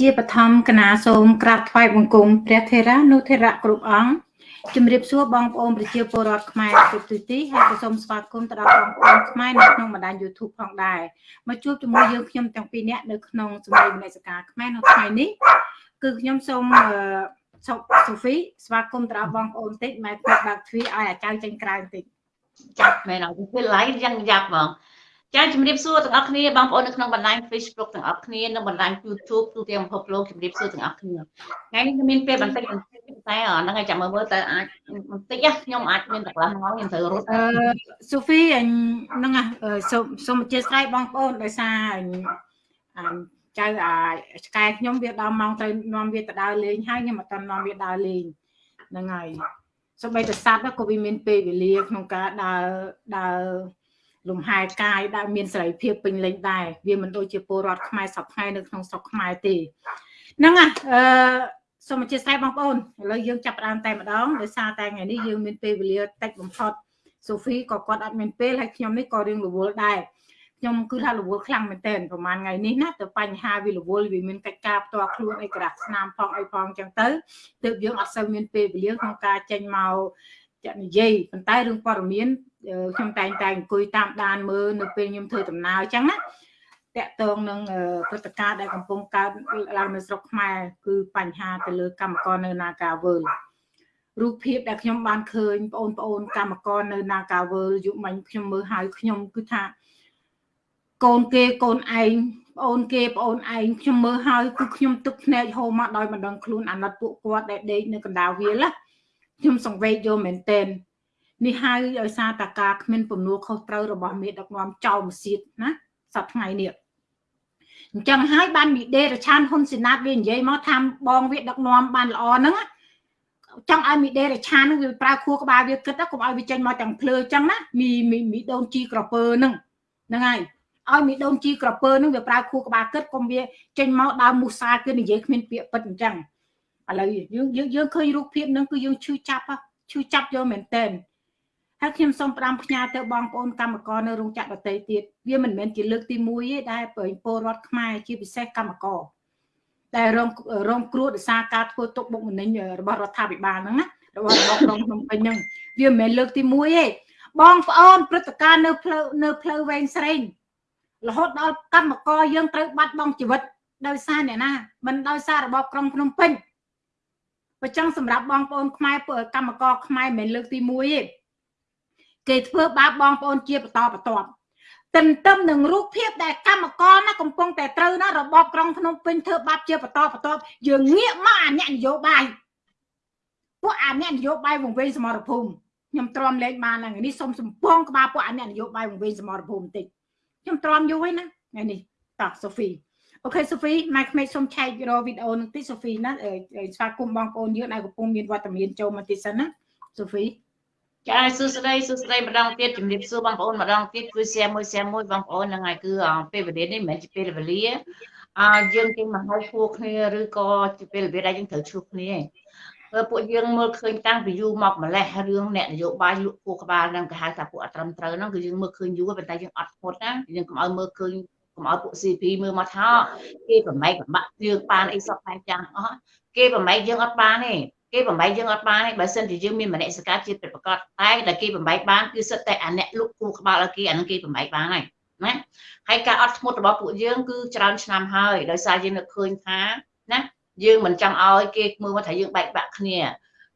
ជាបឋមគណៈសូមក្រាបថ្វាយបង្គំព្រះថេរានុថេរៈគ្រប់អង្គជំរាបសួរបងប្អូនប្រជាពលរដ្ឋខ្មែរគ្រប់ទិសទីហើយក៏សូមស្វាគមន៍ទៅដល់បងប្អូនខ្មែរនៅក្នុងបណ្ដាញ YouTube ផងដែរមកជួបជាមួយយើងខ្ញុំទាំងពីរនាក់នៅក្នុងសម្ដែងវិនិស្សការខ្មែរនៅថ្ងៃនេះគឺខ្ញុំសូមសូហ្វីស្វាគមន៍ទៅដល់បងប្អូនតិចម៉ែគាត់បើកទ្វារឲ្យអាចៅចេញក្រៅបន្តិចចាប់មែនអត់ពេល live យ៉ាងយ៉ាប់ហ្មង ចាជំរាបសួរទាំងអស់គ្នាបងប្អូននៅក្នុងបណ្ដាញ Facebook ទាំងអស់គ្នានិងបណ្ដាញ YouTube ទូទាំងពិភពលោកជំរាបសួរទាំងអស់គ្នាថ្ងៃនេះមានពេលបន្តិចបន្តិចតែហ្នឹងហើយចាំមើលមើលតើអាចបន្តិចខ្ញុំអាចមានតក្លាស់ម៉ោងខ្ញុំត្រូវរត់អឺសូហ្វីហ្នឹងសូមសូមអធិស្ឋានបងប្អូនដោយសារចៅអាឆ្កែខ្ញុំវាដល់ម៉ោងត្រូវនាំវាទៅដើរលេងហើយខ្ញុំអត់ទាន់នាំវាដើរលេងហ្នឹងហើយសូម្បីតែសត្វក៏វាមានពេលវេលាក្នុងការដើរដើរ លំហែកាយដែលមានសេរីភាពពេញលេញដែរវាមិនដូចជាពលរដ្ឋខ្មែរសពថ្ងៃនៅក្នុងស្រុកខ្មែរទេហ្នឹងអឺសូមអធិស្ឋានបងប្អូនឥឡូវយើងចាប់ផ្ដើមតែម្ដងដោយសារតែថ្ងៃនេះយើងមានពេលវេលាតិចបំផុតសូហ្វីក៏គាត់អត់មានពេលហើយខ្ញុំនេះក៏រៀងរវល់ដែរខ្ញុំគឺថារវល់ខ្លាំងមែនទែនប្រហែលថ្ងៃនេះណាទៅបញ្ហាវារវល់វាមានកិច្ចការផ្ទាល់ខ្លួនអីក្រាស់ស្នាមផងអីផងអញ្ចឹងទៅទើបយើងអត់សូវមានពេលវេលាក្នុងការចេញមក ចានិយាយប៉ុន្តែរឿងព័ត៌មានខ្ញុំតែងតែអង្គុយតាមដានមើលនៅពេលខ្ញុំធ្វើដំណើរអញ្ចឹងណាតកតងនឹងព្រឹត្តិការណ៍ដែលកំពុងកើតឡើងនៅស្រុកខ្មែរគឺបញ្ហាទៅលើកម្មករនៅ Nagawal រូបភាពដែលខ្ញុំបានឃើញបងប្អូនកម្មករនៅ Nagawal យុមិញខ្ញុំមើលហើយខ្ញុំគឺថាកូនគេកូនឯងប្អូនគេប្អូនឯងខ្ញុំមើលហើយគឺខ្ញុំទឹកភ្នែកហូរមកដោយមិនដឹងខ្លួនអាណិតពួកគាត់ដែលដេកនៅកណ្ដាលវាលណា ខ្ញុំសង្វេគយកមែនតែននេះហើយដោយសារតាការគ្មានពំនួលខុសត្រូវរបស់មេដឹកនាំចៅមសៀតណាសប្ថ្ងៃនេះអញ្ចឹងហើយបានមីដេរឆានហ៊ុនសេណាតវានិយាយមកថាបងវាដឹកនាំបានល្អហ្នឹងចង់ឲ្យមីដេរឆានហ្នឹងវាប្រើខួរក្បាលវាគិតកុំឲ្យវាចេញមកទាំងភ្លើអញ្ចឹងណាមីមីដូនជីក្រពើហ្នឹងហ្នឹងហើយឲ្យមីដូនជីក្រពើហ្នឹងវាប្រើខួរក្បាលគិតកុំវាចេញមកដើមមូសាគឺនិយាយគ្មានពាក្យពិតអញ្ចឹង ឥឡូវយើងយើងឃើញរូបភាពហ្នឹងគឺយើងឈឺចាប់ឈឺចាប់យកមែនតើហើយខ្ញុំសូមផ្ដាំផ្ញើទៅបងប្អូនកម្មករនៅរោងចក្រដទៃទៀតវាមិនមែនជាលើកទី1ទេដែលពលរដ្ឋខ្មែរជាពិសេសកម្មករដែលរងរងគ្រោះដោយសារការធ្វើទុកបុកម្នេញរបស់រដ្ឋាភិបាលហ្នឹងណារបស់របស់ក្រុងភ្នំពេញហ្នឹងវាមិនមែនលើកទី1ទេបងប្អូនព្រឹត្តិការណ៍នៅផ្លូវនៅផ្លូវវែងស្រេងរហូតដល់កម្មករយើងត្រូវបាត់បង់ជីវិតដោយសារអ្នកណាមិនដោយសាររបបក្រុងភ្នំពេញ បើចឹងសម្រាប់បងប្អូនខ្មែរកម្មករខ្មែរមិនមែនលើកទី1ទេគេធ្វើបាបបងប្អូនជាបន្តបន្ទាប់ទន្ទឹមនឹងរូបភាពដែលកម្មករណាកំពុងតែត្រូវណារបបក្រុងភ្នំពេញធ្វើបាបជាបន្តបន្ទាប់យើងងាកមកអាអ្នកនយោបាយពួកអាអ្នកនយោបាយវង្វេងសមរភូមិខ្ញុំទ្រាំលេងបានហ្នឹងនេះសូមសំពងក្បាលពួកអាអ្នកនយោបាយវង្វេងសមរភូមិបន្តិចខ្ញុំទ្រាំយូរហើយណាថ្ងៃនេះតោះសូហ្វី អូខេសូហ្វីម៉ែក្មេកសូមឆែករវីដេអូនឹងតិចសូហ្វីណាស្វាគមន៍បងប្អូនយើងដែលកំពុងមានវត្តមានចូលមកតិចសិនណាសូហ្វីចាសួស្តីសួស្តីម្ដងទៀតជំរាបសួរបងប្អូនម្ដងទៀតគឺ share មួយ share មួយបងប្អូនហ្នឹងហើយគឺពេលវេលានេះមិនមែនជាពេលវេលាអើយើងគេមកហើយឈ្មោះគ្នាឬក៏ជាពេលវេលាដែលយើងត្រូវឈ្មោះគ្នាព្រោះពួកយើងមើលឃើញតាំងពីយូរមកម្លេះរឿងអ្នកនយោបាយលក់គូក្បាលហ្នឹងគេហៅថាពួកអត់ត្រឹមត្រូវហ្នឹងគឺយើងមើលឃើញយូរប៉ុន្តែយើងអត់ធ្មត់ណាយើងកុំឲ្យមើលឃើញកុំ ឲ្យពួក CP មើលមកថាគេប្រម៉ែកប្របាក់យើងបានអីសពតែចាំងអស់គេប្រម៉ែកយើងអត់បានទេគេបំបីយើងអត់បានទេបើសិនជាយើងមានមនសិការជាតិពិតប្រាកដតែដែលគេបំបីបានគឺសិតតែអាអ្នកលុកគូក្បាលឲ្យគេអានឹងគេបំបីបានហើយណាហើយការអត់ធ្មត់របស់ពួកយើងគឺច្រើនឆ្នាំហើយដោយសារយើងនឹកឃើញថាណាយើងមិនចង់ឲ្យគេមើលមកថាយើងបែកបាក់គ្នា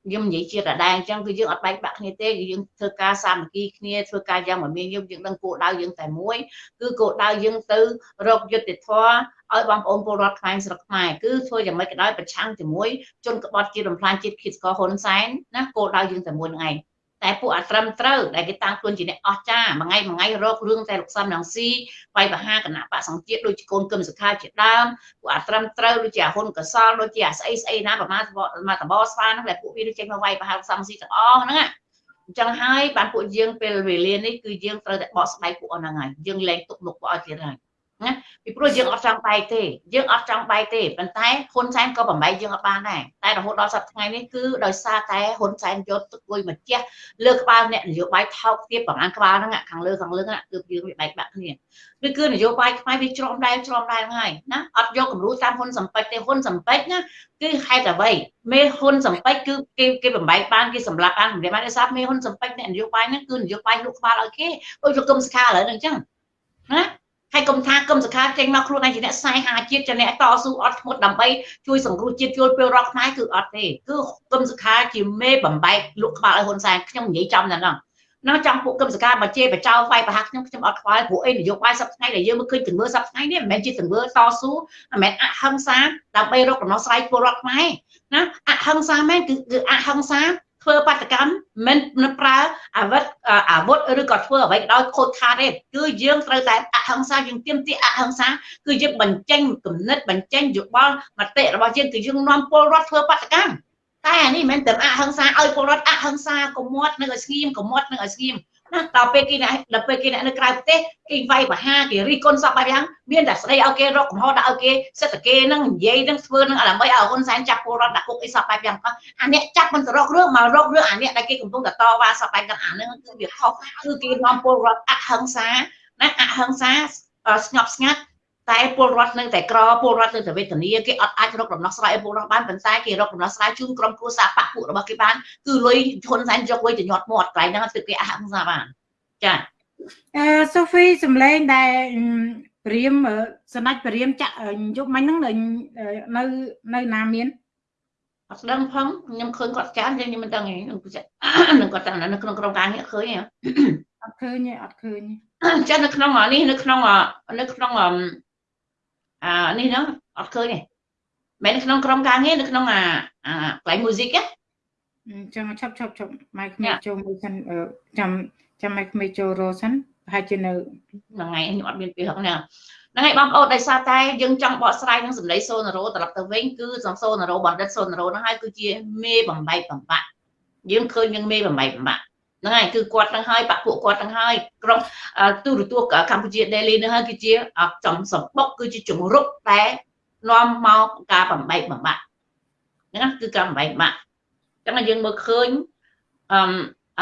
ខ្ញុំនិយាយជាដដែលអញ្ចឹងគឺយើងអត់បែកបាក់គ្នាទេគឺយើងធ្វើការសាមគ្គីគ្នាធ្វើការយ៉ាងមមាញឹកយើងដឹងគោលដៅយើងតែមួយគឺគោលដៅយើងទៅរកយុត្តិធម៌ឲ្យបងប្អូនពលរដ្ឋខ្មែរស្រុកខ្មែរគឺធ្វើយ៉ាងម៉េចក៏ដោយប្រឆាំងជាមួយជនក្បត់ជាតិបំផ្លាញជាតិឃាតករហ៊ុនសែនណាគោលដៅយើងតែមួយហ្នឹងឯង តែពួកអាត្រឹមត្រូវដែលគេតាំងខ្លួនជាអ្នកអស្ចារ្យមួយថ្ងៃមួយថ្ងៃរករឿងតែលោកសំរងស៊ីវាយបហាគណៈបកសង្ជាតិដូចជាកូនកឹមសុខាជាដើមពួកអាត្រឹមត្រូវដូចជាអាហ៊ុនកសលដូចជាអាស្អីស្អីណាប្រមាណមកតបស្វាហ្នឹងដែលពួកវាដូចចេញមកវាយបហាលោកសំស៊ីទាំងអស់ហ្នឹងអញ្ចឹងហើយបានពួកយើងពេលវេលានេះគឺយើងត្រូវតែបកស្បែកពួកអស់ហ្នឹងហើយយើងលែងទុកមុខពួកអស់ទៀតហើយ ណាពីព្រោះយើងអត់ចង់បែកទេយើងអត់ចង់បែកទេប៉ុន្តែហ៊ុនសែនក៏បំបែកយើងអត់បានដែរតែរហូតដល់សប្តាហ៍ថ្ងៃនេះគឺដោយសារតែហ៊ុនសែនយកទឹកលុយមកជះលើក្បាលអ្នកនយោបាយថោកទៀតប្រហែលក្បាលហ្នឹងខាងលើខាងលើហ្នឹងគឺយើងវាបែកបាក់គ្នាគឺគឺនយោបាយខ្មែរវាច្រំដែងច្រំដែងហ្នឹងហើយណាអត់យកគំរូតាមហ៊ុនសំពេចទេហ៊ុនសំពេចណាគឺហេតុអ្វីមេហ៊ុនសំពេចគឺគេគេបំបែកបានគេសម្លាប់បានសម្រាប់បានដោយសារមេហ៊ុនសំពេចអ្នកនយោបាយហ្នឹងគឺនយោបាយលូកក្បាលឲ្យគេដូចលោកកឹមសុខាឥឡូវហ្នឹងអញ្ចឹងណា ហើយកុំថាកុំសខាចេញមកខ្លួនឯងជាអ្នកសាយហាជាតិជាអ្នកតស៊ូអត់ធ្មត់ដើម្បីជួយសង្គ្រោះជាតិជួយពេលរកខ្មែរគឺអត់ទេគឺកុំសខាជាមេបំបែកលក់ក្បាលឲ្យហ៊ុនសែនខ្ញុំនិយាយចំតែហ្នឹងនៅចាំពួកគឹមសកាបជាបចោវាយប្រហាក់ខ្ញុំខ្ញុំអត់ខ្វល់ព្រោះអីនយោបាយសប្តាហ៍ដែលយើងមើលឃើញទង្វើសប្តាហ៍នេះមិនមែនជាទង្វើតស៊ូមិនមែនអហិង្សាដើម្បីរកដំណោះស្រាយពលរដ្ឋខ្មែរណាអហិង្សាមែនគឺគឺអហិង្សា ធ្វើបាតកម្មមិនប្រើអាវុធអាវុធឬក៏ធ្វើអ្វីក៏ដោយខូចខាតទេគឺយើងត្រូវតែអហិង្សាយើងទៀមទាអហិង្សាគឺយើងបញ្ចេញគំនិតបញ្ចេញយោបល់មតិរបស់យើងគឺយើងនាំពលរដ្ឋធ្វើបាតកម្មតែអានេះមិនមែនតែអហិង្សាឲ្យពលរដ្ឋអហិង្សាកុំមាត់នៅឲ្យស្ងៀមកុំមាត់នៅឲ្យស្ងៀម ណាដល់ពេលគេដល់ពេលគេនៅក្រៅប្រទេសគេវាយបហាគេរីគុណសពបែបយ៉ាងមានតែស្ដីឲ្យគេរកកំហុសដាក់ឲ្យគេសិទ្ធិគេនឹងនិយាយនឹងធ្វើនឹងដើម្បីឲ្យហ៊ុនសែនចាប់ពលរដ្ឋដាក់គុកអីសពបែបយ៉ាងអាអ្នកចាប់មិនទៅរករឿងមករករឿងអាអ្នកដែលគេកំពុងតែតវ៉ាសពបែបយ៉ាងអានឹងគឺវាខុសគឺគេនាំពលរដ្ឋអហិង្សាណាអហិង្សាស្ងប់ស្ងាត់ តែពលរដ្ឋនៅតែក្រពលរដ្ឋនៅតែវេទនាគេអត់អាចរកដំណោះស្រាយឲ្យពលរដ្ឋបានប៉ុន្តែគេរកដំណោះស្រាយជូនក្រុមគ្រួសារបពពួករបស់គេបានគឺលុយហ៊ុនសែនយកលុយទៅញាត់មាត់កន្លែងហ្នឹងគឺគេអហិង្សាបានចាអឺសូហ្វីសំឡេងដែលព្រាមសណាច់ព្រាមចាក់យប់មិញហ្នឹងនៅនៅណាមានអត់ដឹងផងខ្ញុំឃើញគាត់ចានខ្ញុំមិនដឹងទេនឹងគាត់តាមនៅក្នុងក្រុមការងារឃើញអត់ឃើញទេអត់ឃើញចានៅក្នុងនេះនៅក្នុងនៅក្នុង អានេះហ្នឹងអត់ឃើញទេមិនក្នុងក្រុមការងារនៅក្នុងអាអាកន្លែង music ណាចាំឆាប់ឆាប់ឆាប់ម៉ៃក្មេចូលមួយសិនចាំចាំម៉ៃក្មេចូលរសិនប្រហែលជានៅថ្ងៃខ្ញុំអត់មានពេលហ្នឹងហ្នឹងហើយបងប្អូនដោយសារតែយើងចង់បកស្រាយនឹងសម្ដីសូណារ៉ូត្រឡប់ទៅវិញគឺសំសូណារ៉ូបណ្ឌិតសូណារ៉ូហ្នឹងហើយគឺជាមេបំបែកបំបាក់យើងឃើញនឹងមេបំបែកបំបាក់ ហ្នឹងហើយគឺគាត់នឹងហើយបាក់ពួកគាត់នឹងហើយក្រុមទូរទស្សន៍កម្ពុជា Daily នឹងហើយគឺជាចំសម្បុកគឺជាជំរុកតែនាំមកការបំបែកបំបាក់ហ្នឹងគឺការបំបែកបំបាក់អញ្ចឹងយើងមើលឃើញអឺ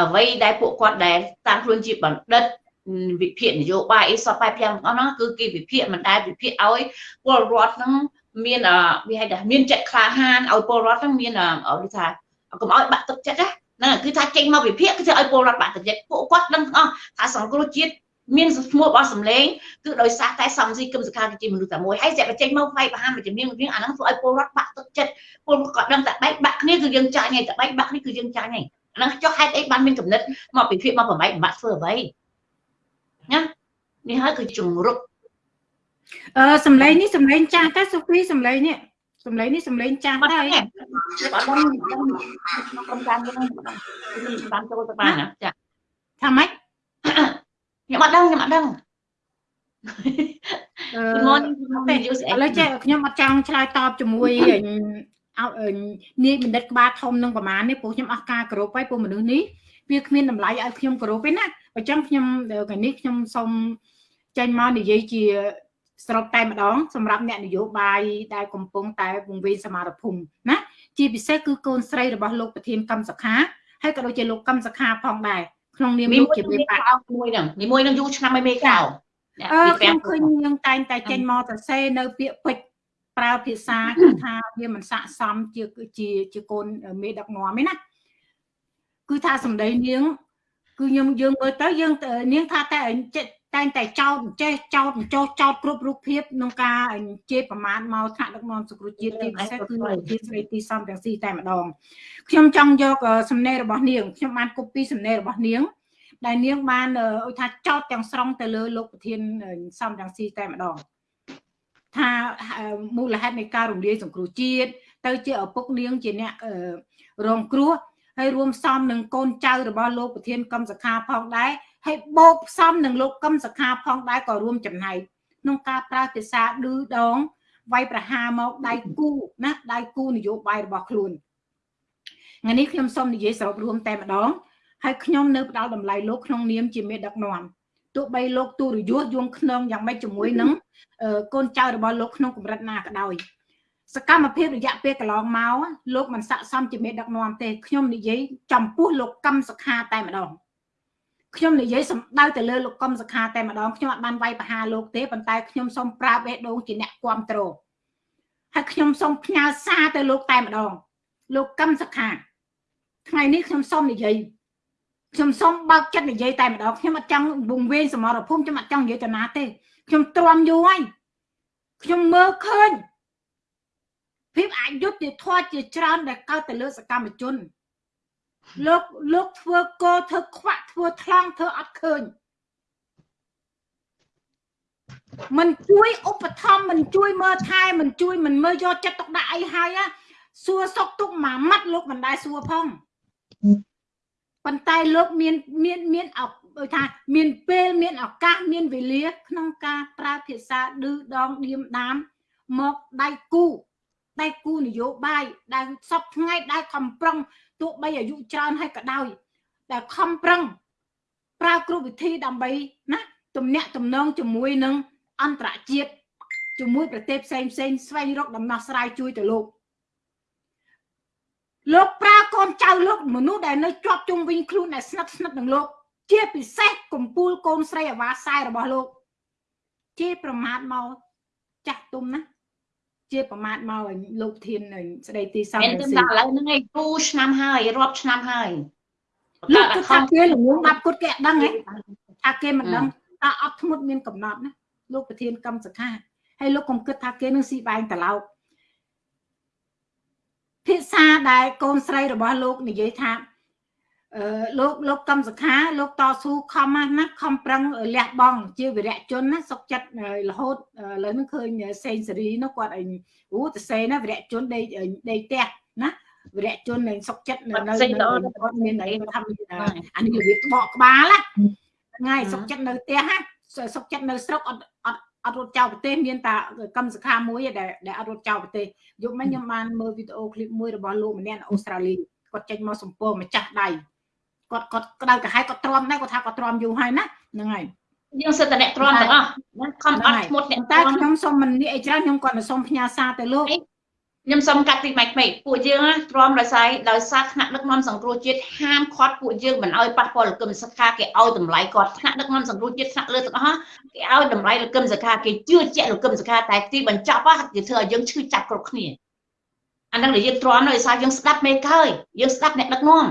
អ្វីដែលពួកគាត់ដែលតាមខ្លួនជាបណ្ឌិតវិភាគនយោបាយអីសពបែបយ៉ាងអស់ហ្នឹងគឺគេវិភាគមិនដែលវិភាគឲ្យពលរដ្ឋហ្នឹងមានវាហៅថាមានចិត្តក្លាហានឲ្យពលរដ្ឋហ្នឹងមានគេថាកុំឲ្យបាក់ទឹកចិត្តណា ហ្នឹងគឺថាចេញមកវិភាគគឺឲ្យពលរដ្ឋបាក់ទឹកចិត្តពួកគាត់ដឹងទាំងអស់ថាសង្គ្រោះជាតិមានឈ្មោះរបស់សម្លេងគឺដោយសារតែសំស៊ីគឹមសខាគឺជាមនុស្សតែមួយហើយតែបញ្ចេញមកវាយប្រហារមួយជំនាញមួយអាហ្នឹងធ្វើឲ្យពលរដ្ឋបាក់ទឹកចិត្តពលគាត់ដឹងតែបែកបាក់គ្នាគឺយើងចាញ់ហើយតែបែកបាក់គ្នាគឺយើងចាញ់ហើយអាហ្នឹងចុះហេតុអីបានមានកំណត់មកពិភាក្សាមកបំបែកបំបាក់ធ្វើអ្វីណានេះហើយគឺជំរុកអឺសំឡេងនេះសំឡេងចាស់តែសុភីសំឡេងនេះ សំឡេងនេះសំឡេងចាស់តែអត់ដឹងក្នុងក្រុមការងារហ្នឹងបានចូលទៅបានចាថាម៉េចខ្ញុំអត់ដឹងខ្ញុំអត់ដឹងអឺឥឡូវចេះខ្ញុំអត់ចង់ឆ្លើយតបជាមួយនាយបណ្ឌិតក្បាលធំនឹងប្រមាណនេះព្រោះខ្ញុំអស់ការគោរពហើយព្រោះមនុស្សនេះវាគ្មានតម្លៃឲ្យខ្ញុំគោរពទេណាអញ្ចឹងខ្ញុំកាលនេះខ្ញុំសូមចេញមកនិយាយជា ស្របតែម្ដងសម្រាប់អ្នកនយោបាយដែលកំពុងតែវង្វេងសមរភូមិណាជាពិសេសគឺកូនស្រីរបស់លោកប្រធានកម្មសខាហើយក៏ដូចជាលោកកម្មសខាផងដែរក្នុងនាមលោកជាមេបាក់មួយហ្នឹងមួយហ្នឹងយូរឆ្នាំហើយមេកោអឺខ្ញុំឃើញយើងតែងតែចេញមកសរសេរនៅពាក្យពេចន៍ប្រើភាសាគឺថាវាមិនស័កសមជាជាជាកូនមេដឹកនាំទេណាគឺថាសម្ដីនាង គឺខ្ញុំយើងមើលទៅយើងនាងថាតែ តែងតែចោតចេះចោតចោតចោតគ្រប់រូបភាពក្នុងការជេរប្រមាថមកថ្នាក់ដឹកនាំសង្គ្រោះជាតិទីពិសេសគឺជាស្រីទីសំទាំងស៊ីតែម្ដងខ្ញុំចង់យកសំណេររបស់នាងខ្ញុំបានកូពីសំណេររបស់នាងដែលនាងបានអុយថាចោតទាំងស្រុងទៅលើលោកប្រធានសំទាំងស៊ីតែម្ដងថាមូលហេតុនៃការរំលាយសង្គ្រោះជាតិទៅជាឪពុកនាងជាអ្នករងគ្រោះហើយរួមផ្សំនឹងកូនចៅរបស់លោកប្រធានកម្មសខាផងដែរ ហើយបូកផ្សំនឹងលោកកម្មសខាផងដែរក៏រួមចំណែកក្នុងការប្រើភាសាឌឺដងវាយប្រហារមកដៃគូណាដៃគូនយោបាយរបស់ខ្លួនថ្ងៃនេះខ្ញុំសូមនិយាយសរុបរួមតែម្ដងហើយខ្ញុំនៅផ្ដល់តម្លៃលោកក្នុងនាមជាមេដឹកនាំទោះបីលោកទូរយុទ្ធយងខ្នងយ៉ាងម៉េចជាមួយនឹងកូនចៅរបស់លោកក្នុងកម្រិតណាក៏ដោយសកម្មភាពរយៈពេលកន្លងមកលោកមិនស័កសមជាមេដឹកនាំទេខ្ញុំនិយាយចំពោះលោកកម្មសខាតែម្ដង ខ្ញុំនិយាយសំដៅទៅលើលោកកឹមសខាតែម្ដងខ្ញុំអត់បានវាយប្រហារលោកទេប៉ុន្តែខ្ញុំសូមប្រាប់បេះដូងជាអ្នកគ្រប់គ្រងហើយខ្ញុំសូមផ្ញើសារទៅលោកតែម្ដង លោកកឹមសខាថ្ងៃនេះខ្ញុំសូមនិយាយខ្ញុំសូមបើកចិត្តនិយាយតែម្ដងខ្ញុំអត់ចង់វង្វេងសមរភូមិខ្ញុំអត់ចង់និយាយទៅណាទេខ្ញុំទ្រាំយូរហើយខ្ញុំមើលឃើញភាពអយុត្តិធម៌ជាច្រើនដែលកើតទៅលើសកម្មជន លោកលោកធ្វើកោធ្វើខ្វាក់ធ្វើថ្លង់ធ្វើអត់ឃើញមិនជួយឧបត្ថម្ភមិនជួយមើលថែមិនជួយមិនមើលយកចិត្តទុកដាក់អីហើយសួរសុកទុកមួយម៉ាត់លោកមិនដែលសួរផងប៉ុន្តែលោកមានមានមានអដូចថាមានពេលមានឱកាសមានវេលា ក្នុងការប្រើភាសាឌឺដងឌៀមដាមមកដៃគូដៃគូនយោបាយដែលសពថ្ងៃដែលខំប្រឹង ទោះបីអាយុច្រើនហើយក៏ដោយតែខំប្រឹងប្រើគ្រប់វិធីដើម្បីណាទំនាក់ទំនងជាមួយនឹងអន្តរជាតិជាមួយប្រទេសផ្សេងផ្សេងស្វែងរកដំណោះស្រាយជួយទៅលោកលោកប្រើកូនចៅលោកមនុស្សដែលនៅជាប់ជុំវិញខ្លួនដែលស្និទ្ធស្និទ្ធនឹងលោក ជាពិសេសកំពូលកូនស្រីអាវ៉ាសែរបស់លោក ជាប្រមាថមកចាស់ទុំណា ជាប្រមាថមកលោកធានស្ដីទីសំរងស៊ីតែឥឡូវហ្នឹងឯងគូឆ្នាំហើយរាប់ឆ្នាំហើយលោកគិតថាគេល្ងងបាប់គាត់គេអត់ដឹងហ៎ថាគេមិនដឹងថាអត់ធ្មត់មានកំណត់ណាលោកប្រធានកម្មសខាហើយលោកកុំគិតថាគេនឹងស៊ីបែងត្រឡោកភាសាដែលកូនស្រីរបស់លោកនិយាយថាអឺ លោកលោកកម្មសខាលោកតស៊ូខំណាខំប្រឹងលះបង់ជាវិរៈជនណាសុកចិត្តរហូតឥឡូវនេះឃើញសេងសេរីនោះគាត់អីអូតសេណាវិរៈជនដេកដេកផ្ទះណាវិរៈជននឹងសុកចិត្តនៅនៅគាត់មានអីថាអានេះរបៀបបកក្បាលថ្ងៃសុកចិត្តនៅផ្ទះណាសុកចិត្តនៅស្រុកអត់អត់អត់រត់ចោលប្រទេសមានតែកម្មសខាមួយដែលដែលអត់រត់ចោលប្រទេសយប់មិញខ្ញុំបានមើលវីដេអូឃ្លីបមួយរបស់លោកម្នាក់នៅអូស្ត្រាលីគាត់ចេញមកសម្ពោធម្ចាស់ដៃ គាត់គាត់ក្តៅក្រហាយគាត់ទ្រាំដែរគាត់ថាគាត់ទ្រាំយូរហើយណាហ្នឹងហើយយើងសិតតែអ្នកទ្រាំទាំងអស់ខំអត់ធ្មត់អ្នកតែខ្ញុំសូមមិននិយាយអីច្រើនខ្ញុំគាត់សូមផ្ញើសារទៅលោកខ្ញុំសូមកាត់ទីម៉ែកពេកពួកយើងទ្រាំដោយសារដោយសារថ្នាក់ដឹកនាំសង្គ្រោះជាតិហាមឃាត់ពួកយើងមិនឲ្យប៉ះពាល់លគឹមសខាគេឲ្យតម្លៃគាត់ថ្នាក់ដឹកនាំសង្គ្រោះជាតិថ្នាក់លើទាំងអស់គេឲ្យតម្លៃលគឹមសខាគេជឿជាក់លគឹមសខាតែទីបញ្ចប់គេធ្វើឲ្យយើងឈឺចាប់គ្រប់គ្នាអានឹងដែលយើងទ្រាំដោយសារយើងស្ដាប់មេកហើយយើងស្ដាប់អ្នកដឹកនាំ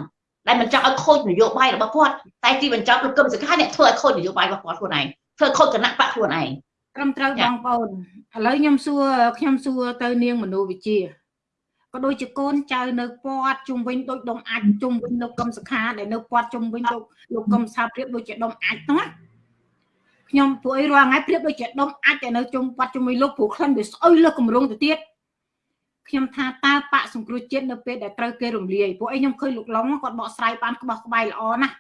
ដែលមិនចង់ឲ្យខូចនយោបាយរបស់គាត់តែទីបញ្ចប់លោកកឹមសុខាអ្នកធ្វើឲ្យខូចនយោបាយរបស់គាត់ខ្លួនឯងធ្វើខូចគណៈបកខ្លួនឯងត្រឹមត្រូវបងប្អូនឥឡូវខ្ញុំសួរខ្ញុំសួរទៅនាងមនោវិជាក៏ដូចជាកូនចៅនៅពាត់ជុំវិញដូចដុំអាចជុំវិញលោកកឹមសុខាដែលនៅពាត់ជុំវិញលោកលោកកឹមសាព្រៀបដូចជាដុំអាចហ្នឹងណាខ្ញុំពួកអីរាល់ថ្ងៃព្រៀបដូចជាដុំអាចតែនៅជុំពាត់ជុំវិញលោកព្រោះក្លិនវាស្អុយលើគម្រោងទៅទៀត ខ្ញុំថាតើបកសង្គ្រោះជាតិនៅពេលដែលត្រូវគេរំលាយពួកអីខ្ញុំឃើញលោកឡុងគាត់បកស្រាយបានក្បោះក្បាយល្អណាស់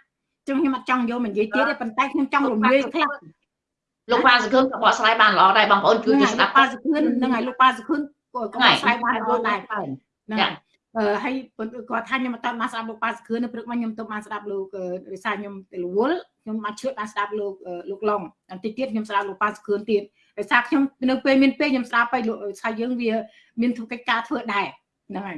ចឹងខ្ញុំអត់ចង់យកមកនិយាយទៀតទេប៉ុន្តែខ្ញុំចង់រំលាយខ្លះលោកប៉ាសខឿនក៏បកស្រាយបានល្អដែរបងប្អូនជួយស្ដាប់ប៉ាសខឿនហ្នឹងហើយលោកប៉ាសខឿនក៏បកស្រាយបានល្អដែរហ្នឹងអឺហើយគាត់ថាខ្ញុំអត់បានស្ដាប់លោកប៉ាសខឿននៅព្រឹកមកខ្ញុំទៅបានស្ដាប់លោករិសាខ្ញុំទៅរវល់ខ្ញុំបានឈឿបានស្ដាប់លោកលោកឡុងបន្តិចទៀតខ្ញុំស្ដាប់លោកប៉ាសខឿនទៀត ដោយសារខ្ញុំនៅពេលមានពេលខ្ញុំស្ដាប់ទៅថាយើងវា មានធ្វើកិច្ចការធ្វើដែរហ្នឹងហើយ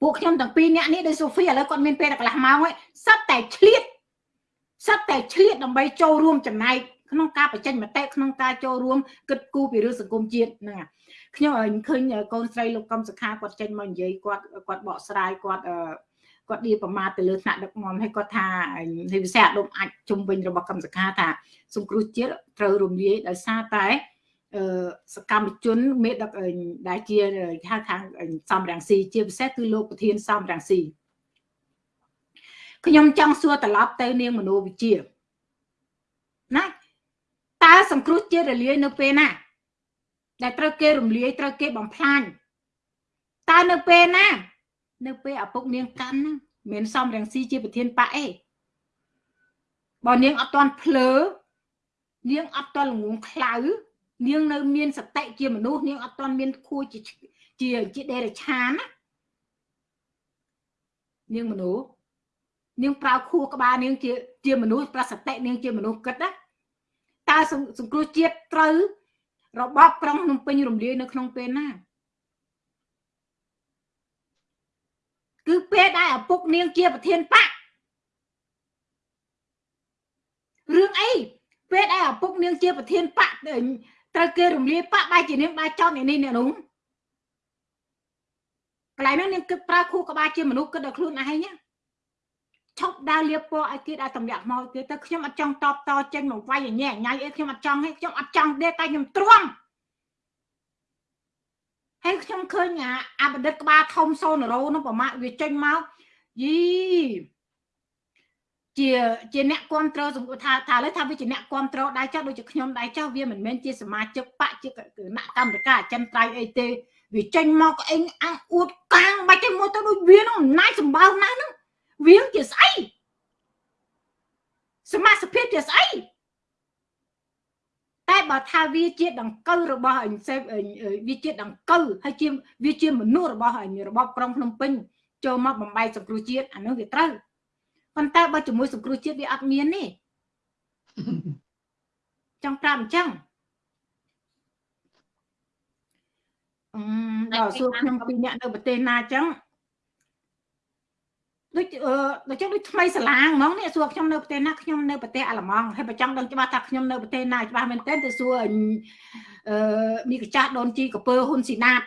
ពួកខ្ញុំទាំងពីរនាក់នេះដោយសូហ្វីឥឡូវគាត់មានពេលតែកន្លះម៉ោងហើយសិតតែឆ្លៀតសិតតែឆ្លៀតដើម្បីចូលរួមចំណែកក្នុងការបញ្ចេញមតិក្នុងការចូលរួមគិតគូរពីរឿងសង្គមជាតិហ្នឹងខ្ញុំឃើញកូនស្រីលោកកំសខាគាត់ចេញមកនិយាយគាត់គាត់បកស្រាយគាត់ គាត់ឌីប្រមាថទៅលើថ្នាក់ដឹកនាំហើយគាត់ថាវិស័យអដុំអាចជុំវិញរបស់កម្មសខាថាសង្គ្រោះជាតិត្រូវរំលាយដោយសារតែសកម្មជនមេដឹកដែលជាហៅខាងសំរងស៊ីជាពិសេសគឺលោកប្រធានសំរងស៊ីខ្ញុំចង់សួរត្រឡប់ទៅនាងមនោវិជាណាតើសង្គ្រោះជាតិរលាយនៅពេលណា ដែលត្រូវគេរំលាយត្រូវគេបំផ្លាញតើនៅពេលណា នៅពេលឪពុកនាងកាន់ណាមានសំរងស៊ីជាប្រធានបកអេបើនាងអត់ទាន់ភ្លើនាងអត់ទាន់ល្ងងខ្លៅនាងនៅមានសតិជាមនុស្សនាងអត់ទាន់មានខួរជាជាជាដេរឆានណានាងមនុស្សនាងប្រើខួរក្បាលនាងជាជាមនុស្សប្រសតិនាងជាមនុស្សគិតណាតើសង្គ្រោះជាតិត្រូវរបបក្រុងភ្នំពេញរំលាយនៅក្នុងពេលណា គឺពេលដែលឪពុកនាងជាប្រធានបករឿងអីពេលដែលឪពុកនាងជាប្រធានបកត្រូវគេរំលាយបកបែរជានាងបែរចោតអ្នកនេះអ្នកនោះកន្លែងនោះនាងគិតប្រើខួរក្បាលជាមនុស្សគិតដល់ខ្លួនឯងណាឈប់ដើរលៀបពណ៌ឲ្យគេដែលតម្លាក់មកគេទៅខ្ញុំអត់ចង់តបតចេញមកវាយញ៉ែញ៉ៃអីខ្ញុំអត់ចង់ទេខ្ញុំអត់ចង់ទេតែខ្ញុំទ្រាំ ហើយខ្ញុំឃើញអាអបឌិតក្បាលធំសូនរោនោះប្រមាថវាចេញមកយីជាជាអ្នកគ្រប់គ្រងសង្គមថាថាលើថាវាជាអ្នកគ្រប់គ្រងដែរចុះដូចជាខ្ញុំដែរចុះវាមិនមែនជាសមាជិកបកជាគណៈកម្មការអចិន្ត្រៃយ៍អីទេវាចេញមកអេងអាំងអួតកាងបាច់ទៅមួយទៅដូចវានោះអំណាចសម្បើណាស់ហ្នឹងវាជាស្អីសមាជិកជាស្អី តែបើថាវាជាដង្កូវរបស់អញសេពវាជាដង្កូវហើយជាវាជាមនុស្សរបស់អញរបបក្រុងភ្នំពេញចូលមកបំបីសង្គ្រោះជាតិអានោះវាត្រូវប៉ុន្តែបើជាមួយសង្គ្រោះជាតិវាអត់មានទេចង់ប្រាប់អញ្ចឹងអឺដល់សួរខ្ញុំពីអ្នកនៅប្រទេសណាអញ្ចឹង ដូចដូចចឹងដូចថ្មីសាឡាងហ្មងនេះសួរខ្ញុំនៅប្រទេសណាខ្ញុំនៅប្រទេសអាល្លឺម៉ង់ហើយបើចង់ដឹងច្បាស់ថាខ្ញុំនៅប្រទេសណាច្បាស់មែនទែនទៅសួរអឺមីកចាស់ដូនជីកពើហ៊ុនស៊ីណាត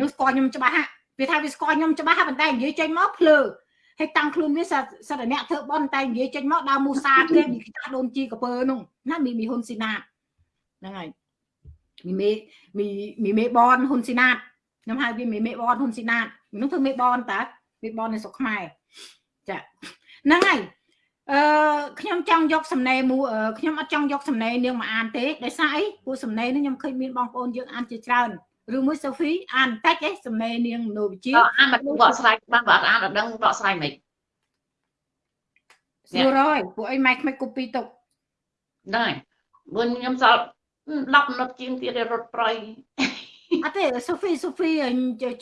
នោះស្គាល់ខ្ញុំច្បាស់វាថាវាស្គាល់ខ្ញុំច្បាស់ប៉ុន្តែនិយាយចេញមកភ្លើហើយតាំងខ្លួនវាសិតអ្នកធ្វើបន់តែនិយាយចេញមកដើមមូសាគេមីកចាស់ដូនជីកពើនោះណាមីមីហ៊ុនស៊ីណាតហ្នឹងហើយមីមេមីមីមេបនហ៊ុនស៊ីណាតខ្ញុំហៅវាមីមេបនហ៊ុនស៊ីណាតនោះធ្វើមេបនតើ វាបននៅស្រុកខ្មែរចាហ្នឹងហើយអឺខ្ញុំចង់យកសំណេរមូខ្ញុំអត់ចង់យកសំណេរនាងមកអានទេដោយសារអីពួកសំណេរនេះខ្ញុំឃើញមានបងប្អូនយើងអានជាច្រើនឬមួយសូហ្វីអានតិចឯងសំណេរនាងមនោវិជ្ជាអានមកបកស្រាយបានបើអត់អានអត់ដឹងបកស្រាយមិនស្រួលហើយពួកអីម៉ែខ្មិចកូពីទុកដែរមុនខ្ញុំសល់10មិនិតជាងទៀតរត់ប្រៃ អត់ទេសូហ្វីសូហ្វី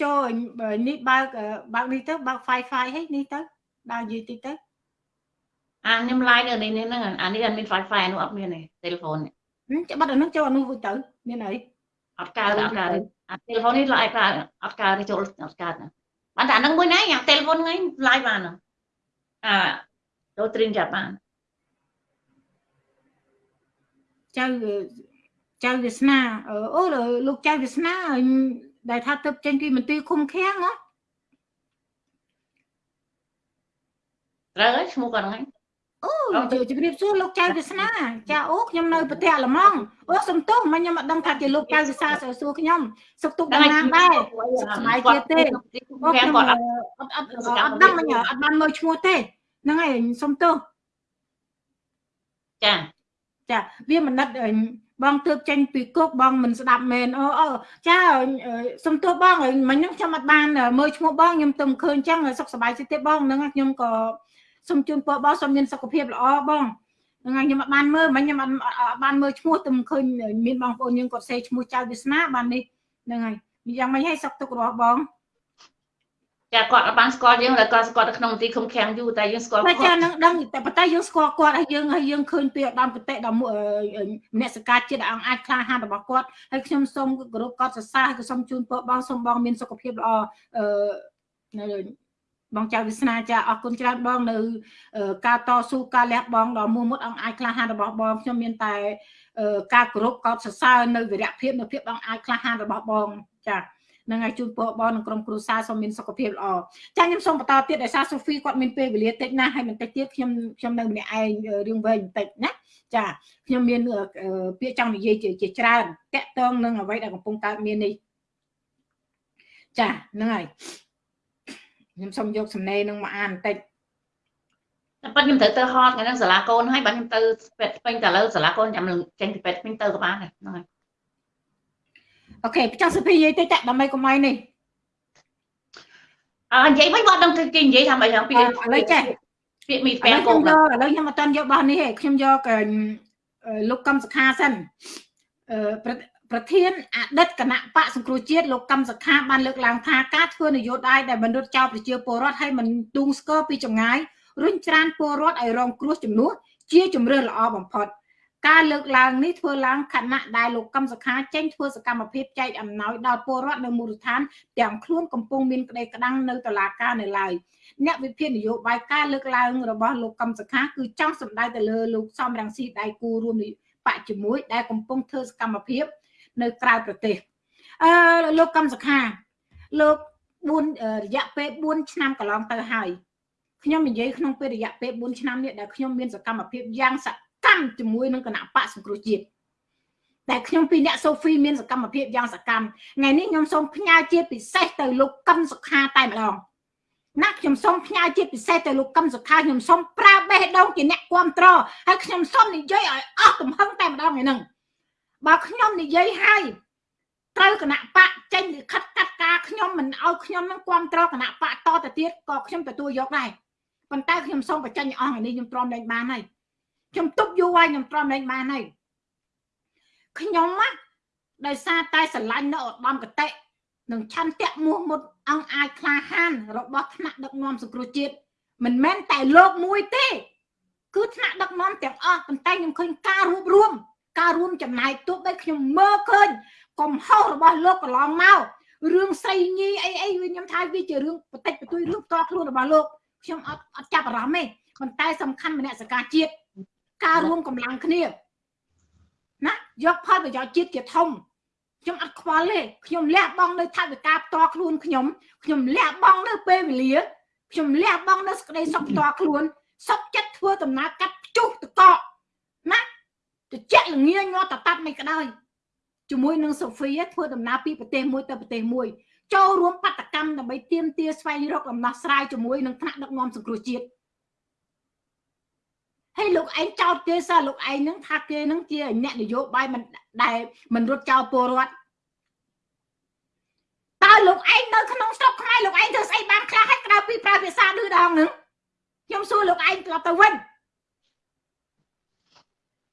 ចូលនេះបើកបើកនេះទៅបើក Wi-Fi ហីនេះទៅដើរនិយាយតិចទៅអាខ្ញុំ live នៅនេះហ្នឹងអានេះអត់មាន Wi-Fi នោះអត់មានទេ telephone នេះច្បាស់ដល់ហ្នឹងចូលអានោះវិញទៅមានអីអត់កើតអត់កើតអា telephone នេះ live កើតអត់កើតទេចូលអត់កើតបានតែអាហ្នឹងមួយណាយ៉ាង telephone ហ្នឹង live បានអាចូល stream ចាប់បានចៅ ចៅវាសនាអូលោកចៅវាសនាដែលថាទៅចេញពីមន្ទីរឃុំឃាំងហ៎ត្រូវហើយឈ្មោះគាត់ហ្នឹងអូជំរាបសួរលោកចៅវាសនាចាអូខ្ញុំនៅប្រទេសអាល្លឺម៉ង់អូសំទោសមិនខ្ញុំអត់ដឹងថាជាលោកចៅវិសាសួរខ្ញុំសុខទុក្ខយ៉ាងណាដែរសុខសប្បាយទៀតទេអូខ្ញុំអត់អត់អត់ដឹងមិញអត់បានមើលឈ្មោះទេហ្នឹងហើយសុំទោសចាចាវាមិនណិត បងទើបចេញពីគុកបងមិនស្ដាប់មែនអូអូចាសុំទោសបងមិញហ្នឹងខ្ញុំអត់បានមើលឈ្មោះបងខ្ញុំទៅឃើញចឹងសុខសប្បាយចិត្តទេបងហ្នឹងខ្ញុំក៏សូមជូនពរបងសូមមានសុខភាពល្អបងហ្នឹងហើយខ្ញុំអត់បានមើលមិញខ្ញុំអត់បានមើលឈ្មោះទៅឃើញមានបងប្អូនយើងគាត់សេឈ្មោះចៅវាសនាបាននេះហ្នឹងហើយយ៉ាងម៉េចហើយសុខទុក្ខរបស់បង ចាគាត់អត់បានស្គាល់យើងតែគាត់ស្គាល់នៅក្នុងមន្ទីរឃុំឃាំងយូរតែយើងស្គាល់គាត់ចានឹងដឹងតែប៉ុន្តែយើងស្គាល់គាត់ហើយយើងហើយយើងឃើញពីឧត្តមគតិដល់មនសិការជាតិអង្គអាចក្លាហានរបស់គាត់ហើយខ្ញុំសូមគោរពគាត់សរសើរហើយក៏សូមជូនពរបងសូមបងមានសុខភាពល្អអឺបងចៅវាសនាចាអរគុណច្រើនបងនៅការតស៊ូការលះបង់ដ៏មោះមុតអង្គអាចក្លាហានរបស់បងខ្ញុំមានតែការគោរពកោតសរសើរនៅវិរៈភាពនៅភាពអង្គអាចក្លាហានរបស់បងចា នឹងឲ្យជូនពរបងនិងក្រុមគ្រួសារសូមមានសុខភាពល្អចាខ្ញុំសូមបន្តទៀតដោយសារសូហ្វីគាត់មានពេលវេលាតិចណាស់ហើយបន្តិចទៀតខ្ញុំខ្ញុំនៅម្នាក់ឯងរឿងវែងបន្តិចណាចាខ្ញុំមានពាក្យចង់និយាយជាច្រើនតកតងនឹងអ្វីដែលកំពុងកើតមាននេះចាហ្នឹងហើយខ្ញុំសូមយកសំណេរនឹងមកអានបន្តិចតែប៉ុន្តែខ្ញុំត្រូវទៅហត់ថ្ងៃហ្នឹងសាលាកូនហើយបាទខ្ញុំទៅពេទ្យពេញតែឥឡូវសាលាកូនចាំចេញពីពេទ្យពេញទៅក៏បានដែរហ្នឹងហើយ អូខេចង់សុភីនិយាយតិចតែដើម្បីកុំឲ្យនេះអើនិយាយមិនបងដឹងគេនិយាយថាមិនយ៉ាងពីឥឡូវចេះពាក្យមីស្ពែកូនឥឡូវខ្ញុំអត់ទាន់យកបោះនេះទេខ្ញុំយកលោកកម្មសខាសិនអឺប្រធានអតីតគណៈបកសង្គ្រោះជាតិលោកកឹមសុខាបានលើកឡើងថាការធ្វើនយោបាយដែលបណ្ឌិតចោលប្រជាពលរដ្ឋឲ្យមិនទូងស្គរពីចម្ងាយរុញច្រានពលរដ្ឋឲ្យរងគ្រោះជំនួសជាជំរឿនល្អបំផុត ការលើកឡើងនេះធ្វើឡើងខណៈដែលលោកកឹមសុខាចេញធ្វើសកម្មភាពចែកអំណោយដល់ពលរដ្ឋនៅមូលដ្ឋានទាំងខ្លួនកំពុងមានក្តីក្តាំងនៅតុលាការនៅឡើយអ្នកវិភាគនយោបាយការលើកឡើងរបស់លោកកឹមសុខាគឺចង់សម្ដៅទៅលើលោកសំរងស៊ីដៃគូរួមបកជាមួយដែលកំពុងធ្វើសកម្មភាព នៅក្រៅប្រទេសអឺលោកកឹមសុខាលោក4រយៈពេល4ឆ្នាំកន្លងទៅហើយខ្ញុំនិយាយក្នុងពេលរយៈពេល4ឆ្នាំនេះដែលខ្ញុំមានសកម្មភាពយ៉ាងស កម្មជាមួយនឹងគណៈបកសង្គ្រោះជាតិតែខ្ញុំពីអ្នកសូហ្វីមានសកម្មភាពយ៉ាងសកម្មថ្ងៃនេះខ្ញុំសូមផ្ញើជាពិសេសទៅលោកកឹមសុខាតែម្ដងណាខ្ញុំសូមផ្ញើជាពិសេសទៅលោកកឹមសុខាខ្ញុំសូមប្រើបេះដូងជាអ្នកគ្រប់គ្រងហើយខ្ញុំសូមនិយាយឲ្យអស់ទំហឹងតែម្ដងឯហ្នឹងបើខ្ញុំនិយាយហើយត្រូវគណៈបកចេញលិខិតកាត់ការខ្ញុំមិនឲ្យខ្ញុំនឹងគ្រប់គ្រងគណៈបកតទៅទៀតក៏ខ្ញុំទទួលយកដែរប៉ុន្តែខ្ញុំសូមបញ្ចេញអស់នេះខ្ញុំទ្រាំលែងបានហើយ ខ្ញុំទុកយូរហើយខ្ញុំទ្រាំលែងបានហើយខ្ញុំណាដោយសារតែស្រឡាញ់នៅឧត្តមកតេនិងឆន្ទៈមោះមុតអង្គអាចក្លាហាន របស់ថ្នាក់ដឹកនាំសង្គ្រោះជាតិមិនមែនតែលោកមួយទេ គឺថ្នាក់ដឹកនាំទាំងអស់ប៉ុន្តែខ្ញុំឃើញការរួបរวมការរួមចំណែកទោះបីខ្ញុំមើលឃើញកំហុសរបស់លោកកន្លងមករឿងស្រីញីអីអីខ្ញុំថាវាជារឿងបតិចបន្តួចរឿងផ្ទាល់ខ្លួនរបស់លោកខ្ញុំអត់អត់ចាប់អារម្មណ៍ទេប៉ុន្តែសំខាន់មនសិការជាតិ ការរួមកម្លាំងគ្នាណាយកផលប្រយោជន៍ជាតិជាធំខ្ញុំអត់ខ្វល់ទេខ្ញុំលះបង់នៅថវិកាផ្ទាល់ខ្លួនខ្ញុំខ្ញុំលះបង់នៅពេលវេលាខ្ញុំលះបង់នៅសក្តីសុខផ្ទាល់ខ្លួនសុខចិត្តធ្វើដំណើរកាត់ភ្ជុះតកកណាតិចល្ងាញាត់តតាត់មិនក្តោយជាមួយនឹងសូហ្វីធ្វើដំណើរពីប្រទេសមួយទៅប្រទេសមួយចូលរួមបដកម្មដើម្បីទាមទារស្វែងរកដំណោះស្រាយជាមួយនឹងថ្នាក់ដឹកនាំសង្គ្រោះជាតិ ហើយលោកឯងចោទគេសោះលោកឯងនឹងថាគេនឹងជាអ្នកនយោបាយមិនដែលមិនរត់ចោលពលរដ្ឋតើលោកឯងនៅក្នុងស្រុកខ្មែរលោកឯងធ្វើស្អីបានខ្លះហើយក្រៅពីប្រើភាសាឌឺដងនឹងខ្ញុំសួរលោកឯងត្រឡប់ទៅវិញ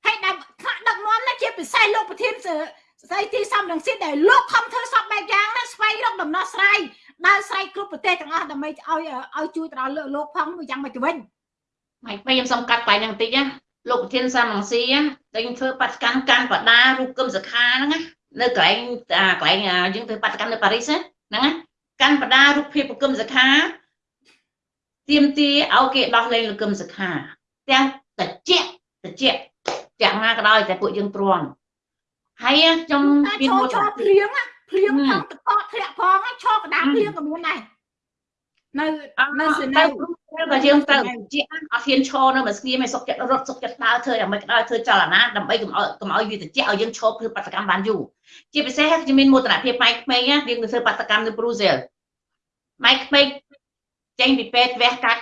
ហើយដែលថ្នាក់ដឹកនាំនេះជាពិសេសលោកប្រធានស្ដីទីសំរងស៊ីដែលលោកខំធ្វើសពបែបយ៉ាងណាស្វែងរកដំណោះស្រាយដើរស្រែកគ្រប់ប្រទេសទាំងអស់ដើម្បីឲ្យឲ្យជួយទៅដល់លោកផងយ៉ាងម៉េចទៅវិញ ម៉េចខ្ញុំសុំកាត់បាយនឹងបន្តិចណាលោកប្រធានសំរងស៊ីតែខ្ញុំធ្វើបដកម្មកាន់បដារូបគឹមសខាហ្នឹងណានៅកន្លែងកន្លែងយើងធ្វើបដកម្មនៅប៉ារីសហ្នឹងណាកាន់បដារូបភាពគឹមសខាទៀមទាឲ្យគេដោះលែងលោកគឹមសខាទាំងតិចតិចទាំងណាក៏ដោយតែពួកយើងទ្រាំហើយខ្ញុំមានមួយភ្លៀងភ្លៀងផងតកធ្លាក់ផងឈរកដាភ្លៀងក៏មានដែរ នៅនៅសេនៅក៏យើងត្រូវជាអត់ហ៊ានឈរនៅមួយស្ងៀមឲ្យសុកចិត្តរត់សុកចិត្តដើរធ្វើយ៉ាងម៉េចក៏ដោយធ្វើចលនាដើម្បីកុំឲ្យកុំឲ្យវាត្រជាក់ឲ្យយើងឈរធ្វើបដកម្មបានយូរជាពិសេសខ្ញុំមានមោទនភាពម៉ៃក្មេងយើងទៅធ្វើបដកម្មនៅប្រូសេលម៉ៃក្មេងចេញពីពេទ្យវះកាត់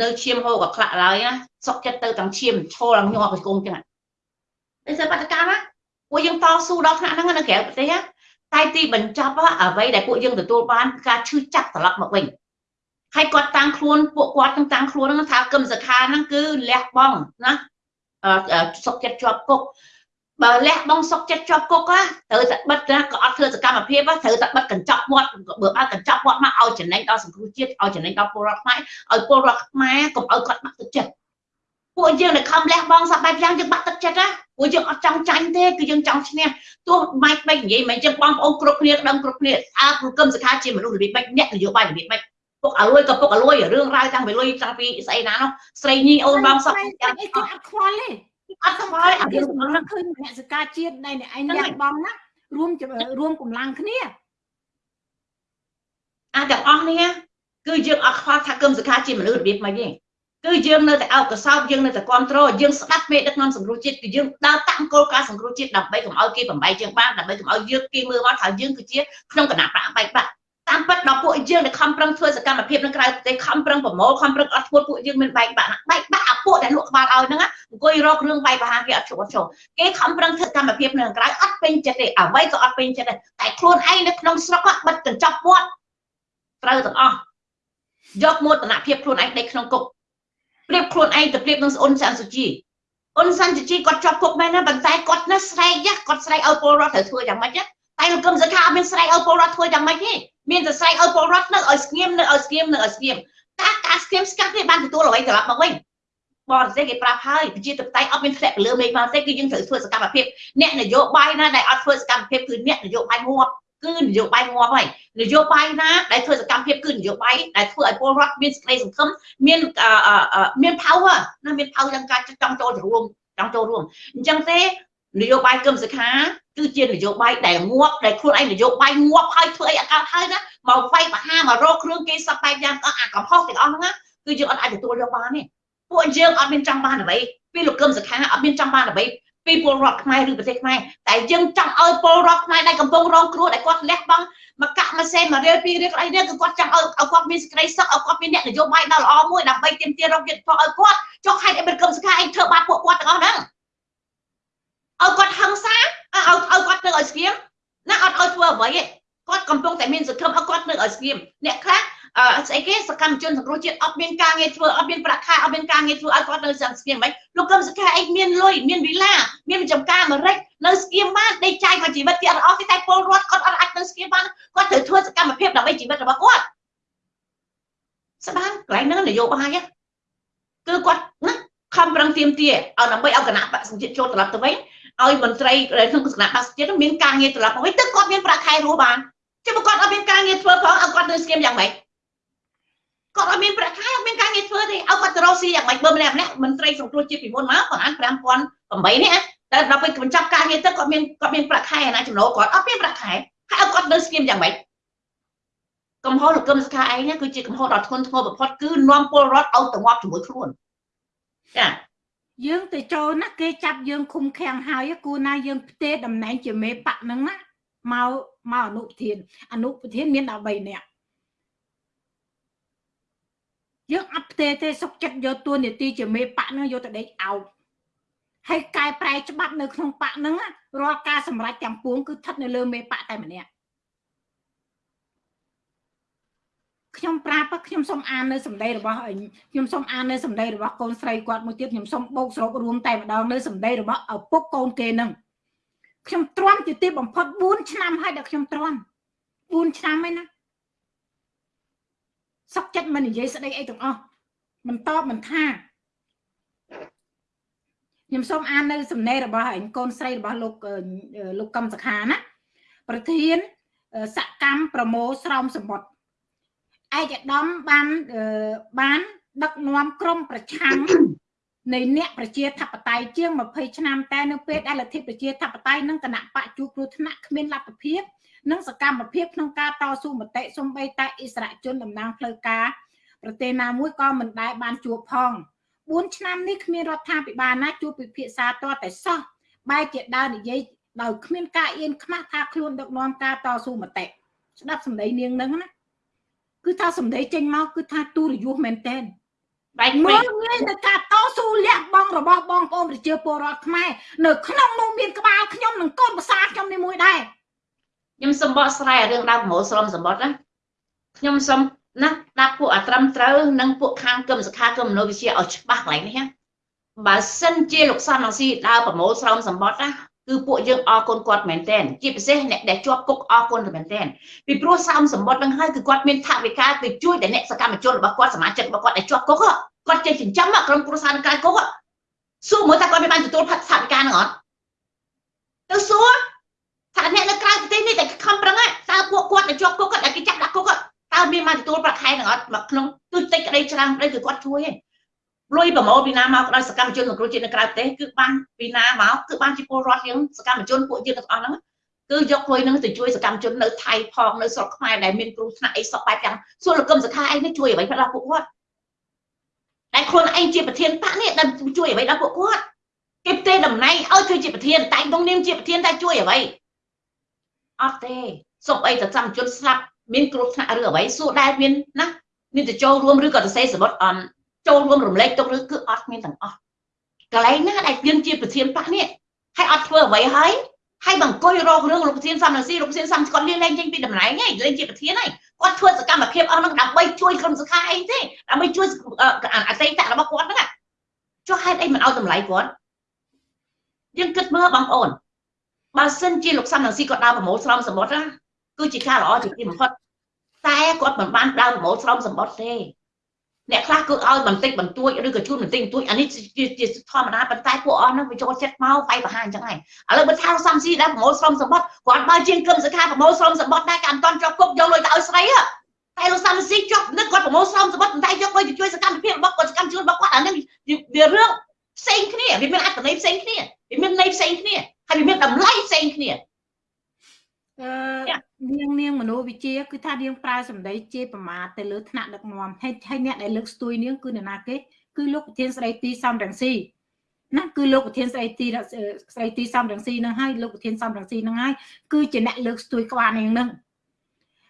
នៅឈាមហូរក៏ខ្លាក់ឡើយសុកចិត្តទៅទាំងឈាមឈរឡើងញាប់កង្គចឹងតែធ្វើបដកម្មពួកយើងតស៊ូដល់ថ្នាក់ហ្នឹងនៅក្រៅប្រទេសតែទីបញ្ចប់អ្វីដែលពួកយើងទទួលបានការឈឺចាប់ត្រឡប់មកវិញ ហើយគាត់តាំងខ្លួនពួកគាត់ទាំងតាំងខ្លួនហ្នឹងថាគឹមសខាហ្នឹងគឺលះបង់ណាសុកចិត្តជាប់គុកបើលះបង់សុកចិត្តជាប់គុកត្រូវតែបិទណាក៏អត់ធ្វើសកម្មភាពត្រូវតែបិទកញ្ចប់មាត់បើបើកញ្ចប់មាត់មកឲ្យចំណេញដល់សង្គ្រោះជាតិឲ្យចំណេញដល់ពលរដ្ឋខ្មែរឲ្យពលរដ្ឋខ្មែរកុំឲ្យគាត់បាក់ទឹកចិត្តពួកយើងដែលខំលះបង់សពបែបយ៉ាងយើងបាក់ទឹកចិត្តណាពួកយើងអត់ចង់ចាញ់ទេគឺយើងចង់ឈ្នះទោះម៉េចបែបនិយាយមិនចឹងបងប្អូនគ្រប់គ្នាដឹងគ្រប់គ្នាអើព្រោះគឹមសខាជាមនុស្សរបៀបម៉េចអ្នកនយោបាយរបៀបម៉េច ពុកអលួយក៏ពុកអលួយរឿងរ៉ាវតាំងពីលុយតាំងពីស្អីណានោះស្រីញីអូនបងសក់យ៉ាងអីគាត់អត់ខ្វល់ទេអត់ខ្វល់អត់យើងនឹងឃើញអ្នកសកាជាតិនៃឯងលះបង់ណារួមរួមកម្លាំងគ្នាអាទាំងអស់នេះគឺយើងអត់ខ្វល់ថាគឹមសខាជាមនុស្សរបៀបម៉េចទេគឺយើងនៅតែអោបកសោបយើងនៅតែគ្រប់គ្រងយើងស្ដាប់មេដឹកនាំសង្គ្រោះជាតិគឺយើងដើរតាមគោលការណ៍សង្គ្រោះជាតិដើម្បីកុំឲ្យគេបំបីយើងបានដើម្បីកុំឲ្យយើងគេមើលមកថាយើងគឺជាក្នុងគណៈបកបែកបាក់ តាមពិតដល់ពួកយើងដែលខំប្រឹងធ្វើសកម្មភាពនៅក្រៅប្រទេសខំប្រឹងប្រមូលខំប្រឹងអត់ធ្វើពួកយើងមានបែកបាក់បែកបាក់អាពួកដែលលក់ក្បាលឲ្យហ្នឹងអង្គុយរករឿងបែកបហាគេអត់ជួបអត់ចូលគេខំប្រឹងធ្វើកម្មភាពនៅក្រៅអត់ពេញចិត្តទេអ្វីក៏អត់ពេញចិត្តដែរតែខ្លួនឯងនៅក្នុងស្រុកបិទកញ្ចប់វត្តត្រូវទាំងអស់យកមោទនភាពខ្លួនឯងដេកក្នុងគុកប្រៀបខ្លួនឯងទៅប្រៀបនឹងស្អូនចាន់សុជីអ៊ុនសាន់ជីជីគាត់ជាប់គុកមែនណាប៉ុន្តែគាត់ណាស្រែកគាត់ស្រែកឲ្យពលរដ្ឋត្រូវធ្វើយ៉ាងម៉េចតែលោកកឹមសុខាអត់មានស្រែកឲ្យពលរដ្ឋធ្វើយ៉ាងម៉េចទេ មានតែស្រែកឲ្យពលរដ្ឋនៅឲ្យស្ងៀមនៅឲ្យស្ងៀមនៅឲ្យស្ងៀមតែការស្ងៀមស្ងាត់នេះបានទទួលអ្វីត្រឡប់មកវិញបរទេសគេប្រាប់ហើយប្រជាធិបតេយ្យអត់មានធ្លាក់ពលឺមេឃមកទេគឺយើងត្រូវធ្វើសកម្មភាពអ្នកនយោបាយណាដែលអត់ធ្វើសកម្មភាពគឺអ្នកនយោបាយងាប់គឺនយោបាយងាប់ហើយនយោបាយណាដែលធ្វើសកម្មភាពគឺនយោបាយដែលធ្វើឲ្យពលរដ្ឋមានសេចក្តីសង្ឃឹមមានមាន power ណាមាន power ក្នុងការចង់ចូលរួមចង់ចូលរួមអញ្ចឹងទេ នយោបាយគឹមសុខាគឺជានយោបាយដែលងាប់ដែលខ្លួនឯងនយោបាយងាប់ហើយធ្វើអីអកើតហើយណាមកវាយបហាមករកគ្រឿងគេសពបែបយ៉ាងអាកំហុសទាំងអស់ហ្នឹងគឺយើងអត់អាចទទួលយកបានទេពួកយើងអត់មានចង់បានអ្វីពីលោកគឹមសុខាអត់មានចង់បានអ្វីពីពលរដ្ឋខ្មែរឬប្រទេសខ្មែរតែយើងចង់ឲ្យពលរដ្ឋខ្មែរដែលកំពុងរងគ្រោះដែលគាត់លះបង់មកកាក់មួយសេនមួយរៀលពីររៀលអីនេះគឺគាត់ចង់ឲ្យឲ្យគាត់មានសេចក្តីសុខឲ្យគាត់មានអ្នកនយោបាយដ៏ល្អមួយដើម្បីទាមទាររកយុត្តិធម៌ឲ្យគាត់ចុះហេតុអីមិនគឹមសុខាឯងធ្វើបាបពួកគាត់ទាំងអស់ហ្នឹង ឲ្យគាត់ហឹង្សាឲ្យឲ្យគាត់នៅឲ្យស្ងៀមណាអត់ឲ្យធ្វើអ្វីទេគាត់កំពុងតែមានសង្ឃឹមឲ្យគាត់នៅឲ្យស្ងៀមអ្នកខ្លះអឺស្អីគេសកម្មជនសង្គ្រោះជាតិអត់មានការងារធ្វើអត់មានប្រាក់ខែអត់មានការងារធ្វើឲ្យគាត់នៅសង្ស្គៀមមិនលោកកឹមសុខាអីមានលុយមានវិឡាមានចំការអាមេរិកនៅស្គៀមបានដេកចាយមកជីវិតទៀតអត់ទេតែពលរដ្ឋគាត់អត់អាចនៅស្គៀមបានគាត់ត្រូវធ្វើសកម្មភាពដើម្បីជីវិតរបស់គាត់ស្បានកន្លែងហ្នឹងនយោបាយគឺគាត់ណាខំប្រឹងទៀមទាឲ្យដើម្បីឲ្យគណៈបកសង្ជាតិចូលត្រឡប់ទៅវិញ ឲ្យមន្ត្រីក្នុងគណៈបកសង្ជាតិមានការងារត្រឡប់មកវិញទើបគាត់មានប្រាក់ខែរស់បានជិះបើគាត់អត់មានការងារធ្វើផងឲ្យគាត់នៅស្គៀមយ៉ាងម៉េចគាត់អត់មានប្រាក់ខែអត់មានការងារធ្វើទេឲ្យគាត់ទៅរកស៊ីយ៉ាងម៉េចបើម្នាក់ម្នាក់មន្ត្រីសង្គ្រោះជាតិពីមុនមកប្រហែល5008នេះតែដល់ពេលបញ្ចប់ការងារទៅគាត់មានគាត់មានប្រាក់ខែណាចំណូលគាត់អត់មានប្រាក់ខែហើយឲ្យគាត់នៅស្គៀមយ៉ាងម៉េចកំហុសលោកកឹមសុខាឯងគឺជាកំហុសដ៏ធ្ងន់ធ្ងរបំផុតគឺនាំពលរដ្ឋឲ្យទៅងាប់ជាមួយខ្លួនចា យើងទៅចូលណាគេចាប់យើងឃុំឃាំងហើយគូណាយើងផ្ទេតំណែងជាមេបកហ្នឹងណាមកមកអនុប្រធានអនុប្រធានមាន13នាក់យើងអត់ផ្ទេទេសុកចិត្តយកទួនាទីជាមេបកនឹងយកទៅដេកអោបហើយកែប្រែច្បាប់នៅក្នុងបកនឹងរាល់ការសម្រេចទាំងពួងគឺស្ថិតនៅលើមេបកតែម្នាក់ ខ្ញុំប្រាប់ខ្ញុំសូមអាននៅសម្ដីរបស់ខ្ញុំសូមអាននៅសម្ដីរបស់កូនស្រីគាត់មួយទៀតខ្ញុំសូមបោកសរុបរួមតែម្ដងនៅសម្ដីរបស់ឪពុកកូនគេនឹងខ្ញុំទ្រាំជាទីបំផុត4ឆ្នាំហើយដែលខ្ញុំទ្រាំ4ឆ្នាំហើយណាសុកចិត្តមិននិយាយស្ដីអីទាំងអស់មិនតបមិនថាខ្ញុំសូមអាននៅសំណេររបស់ឯងកូនស្រីរបស់លោកលោកកឹមសខាណាប្រធានសកម្មប្រមូលស្រោមសម្បត្តិ ឯកឧត្តមបានបានដឹកនាំក្រមប្រឆាំងនៃអ្នកប្រជាធិបតេយ្យជាង20ឆ្នាំតែនៅពេលដែលលទ្ធិប្រជាធិបតេយ្យនិងគណៈបកជួបគ្រោះថ្នាក់គ្មានលទ្ធភាពនិងសកម្មភាពក្នុងការតស៊ូមតិសំបីតែអិសរាជជនតំណាងផ្លូវការប្រទេសណាមួយក៏មិនដែលបានជួបផង4ឆ្នាំនេះគ្មានរដ្ឋាភិបាលណាជួបពិភាក្សាតតែសោះបែរជាដើរនិយាយដោយគ្មានការអៀនខ្មាស់ថាខ្លួនដឹកនាំការតស៊ូមតិស្ដាប់សម្ដីនាងនឹងណា គឺថាសម្ដីចេញមកគឺថាទូរយុះមែនតែនបែកមើលងាយទៅការតស៊ូលះបង់របស់បងប្អូនប្រជាពលរដ្ឋខ្មែរនៅក្នុងនោះមានក្បាលខ្ញុំនិងកូនប្រសាខ្ញុំនេះមួយដែរខ្ញុំសូមបកស្រាយរឿងដើមប្រមូលស្រមសម្បត្តិណាខ្ញុំសូមណាដាក់ពួកអាត្រឹមត្រូវនិងពួកខាងគឹមសខាគឹមមនោវិជ្ជាឲ្យច្បាស់កន្លែងនេះណាបើសិនជាលោកសំនឹងស៊ីដើរប្រមូលស្រោមសម្បត្តិណា គឺពួកយើងអរគុណគាត់មែនទែនជាពិសេសអ្នកដែលជាប់គុកអរគុណមែនទែនពីព្រោះស្រោមសម្បត្តិនឹងហើយគឺគាត់មានថវិកាទៅជួយដល់អ្នកសកម្មជនរបស់គាត់សមាជិករបស់គាត់ដែលជាប់គុកគាត់ចេះចិញ្ចឹមក្រុមគ្រួសារនៅក្រៅគុកសួរមើលថាគាត់មានបានទទួលផាត់ថវិកានឹងអត់ទៅសួរថាអ្នកនៅក្រៅប្រទេសនេះតែខំប្រឹងតើពួកគាត់ដែលជាប់គុកគាត់ដែលគេចាប់ដាក់គុកតើមានបានទទួលប្រាក់ខែនឹងអត់មកក្នុងទូចតិចក្តីច្រើនក្តីគឺគាត់ជួយឯង លុយប្រមូលពីណាមកដោយសកម្មជនសង្គ្រោះជាតិនៅក្រៅប្រទេសគឺបានពីណាមកគឺបានជាពលរដ្ឋយើងសកម្មជនពួកយើងទាំងអស់ហ្នឹងគឺយកលុយហ្នឹងទៅជួយសកម្មជននៅថៃផងនៅស្រុកខ្មែរដែលមានគ្រោះថ្នាក់អីសពបែបយ៉ាងសួរលោកកឹមសខាឯងនេះជួយអ្វីខ្លះពួកគាត់តែខ្លួនឯងជាប្រធានបកនេះដែលជួយអ្វីដល់ពួកគាត់គេផ្ទេតំណែងឲ្យធ្វើជាប្រធានតែក្នុងនាមជាប្រធានតែជួយអ្វីអត់ទេសុំអីទៅកម្មជនស្លាប់មានគ្រោះថ្នាក់ឬអ្វីសួរដែលមានណាមានទៅចូលរួមឬក៏ទៅសេសមុទ្រអន ចូលរួមរំលែកទុកឬគឺអត់មានទាំងអស់កន្លែងណាដែលយើងជាប្រធានបកនេះហើយអត់ធ្វើអ្វីហើយហើយបង្គយរករឿងលោកប្រធានសំរងស៊ីលោកប្រធានសំគាត់លេងលេងចេញពីតំណែងហើយលេងជាប្រធានហើយគាត់ធ្វើសកម្មភាពអស់ហ្នឹងដើម្បីជួយក្រុមសុខាអីទេដើម្បីជួយអតីតរបស់គាត់ហ្នឹងចុះហេតុអីមិនឲ្យតម្លៃគាត់យើងគិតមើលបងប្អូនបើសិនជាលោកសំរងស៊ីគាត់ដើរប្រមូលស្រោមសមុទ្រណាគឺជាការល្អជាទីបំផុតតែគាត់មិនបានដើរប្រមូលស្រោមសមុទ្រទេ អ្នកខ្លះគឺឲ្យបន្តិចបន្តួចឬក៏ជូនបន្តិចបន្តួចអានេះជាធម្មតាប៉ុន្តែពួកអស់ហ្នឹងវាចូលចិត្តមកវាយប្រហារអញ្ចឹងហើយឥឡូវបើថាសំស៊ីដែរប្រមូលស្រោមសមុទ្រគាត់បើជាងគឹមសខាប្រមូលស្រោមសមុទ្រដែរក៏អត់តន់ជាប់គុកយកលុយទៅឲ្យស្រីតែលោកសំស៊ីជាប់នឹកគាត់ប្រមូលស្រោមសមុទ្រប៉ុន្តែយកលុយទៅជួយសកម្មភាពរបស់គាត់សកម្មជនរបស់គាត់អានេះវារឿងផ្សេងគ្នាវាមានអត្ថន័យផ្សេងគ្នាវាមានន័យផ្សេងគ្នាហើយវាមានតម្លៃផ្សេងគ្នាអឺ នាងនាងមនោវិជាគឺថានាងប្រើសម្ដីជាប្រមាថទៅលើថ្នាក់ដឹកនាំហើយហើយអ្នកដែលលើកស្ទួយនាងគឺនរណាគេគឺលោកប្រធានស្ដីទីសំរងស៊ីណាគឺលោកប្រធានស្ដីទីស្ដីទីសំរងស៊ីនឹងហើយលោកប្រធានសំរងស៊ីនឹងហើយគឺជាអ្នកលើកស្ទួយក្បាលនាងនឹង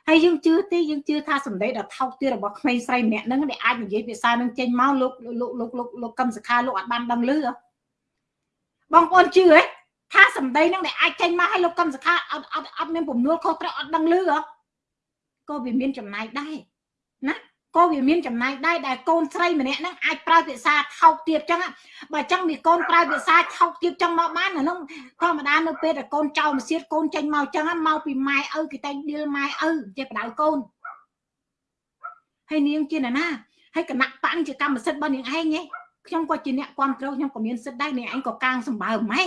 ហើយយើងជឿទេយើងជឿថាសម្ដីដ៏ថោកទាបរបស់ក្មេងស្រីម្នាក់ហ្នឹងដែលអាចនិយាយភាសានឹងចេញមកលោកលោកលោកលោកលោកកឹមសខាលោកអត់បានដឹងលឺបងប្អូនជឿហ៎ ថាសម្ដីនឹងដែលអាចចេញមកឲ្យលោកកឹមសខាអត់អត់អត់មានពំនួលខុសត្រូវអត់ដឹងលឺក៏វាមានចំណាយដែរណាក៏វាមានចំណាយដែរដែលកូនស្រីម្នាក់ហ្នឹងអាចប្រើភាសាថោកទៀតចឹងបើចឹងវាកូនប្រើភាសាថោកទៀតចឹងមកបានអានោះធម្មតានៅពេលដែលកូនចៅមកសៀតកូនចេញមកចឹងមកពីម៉ែឪគេតែងឌីលម៉ែឪចេះបដៅកូនហើយនាងជាណាណាហើយគណៈបកជាកម្មសិទ្ធិរបស់នាងឯងហ៎ខ្ញុំក៏ជាអ្នកគ្រប់គ្រងខ្ញុំក៏មានសិទ្ធិដែរនាងឯងក៏កាងសម្បើម៉ែ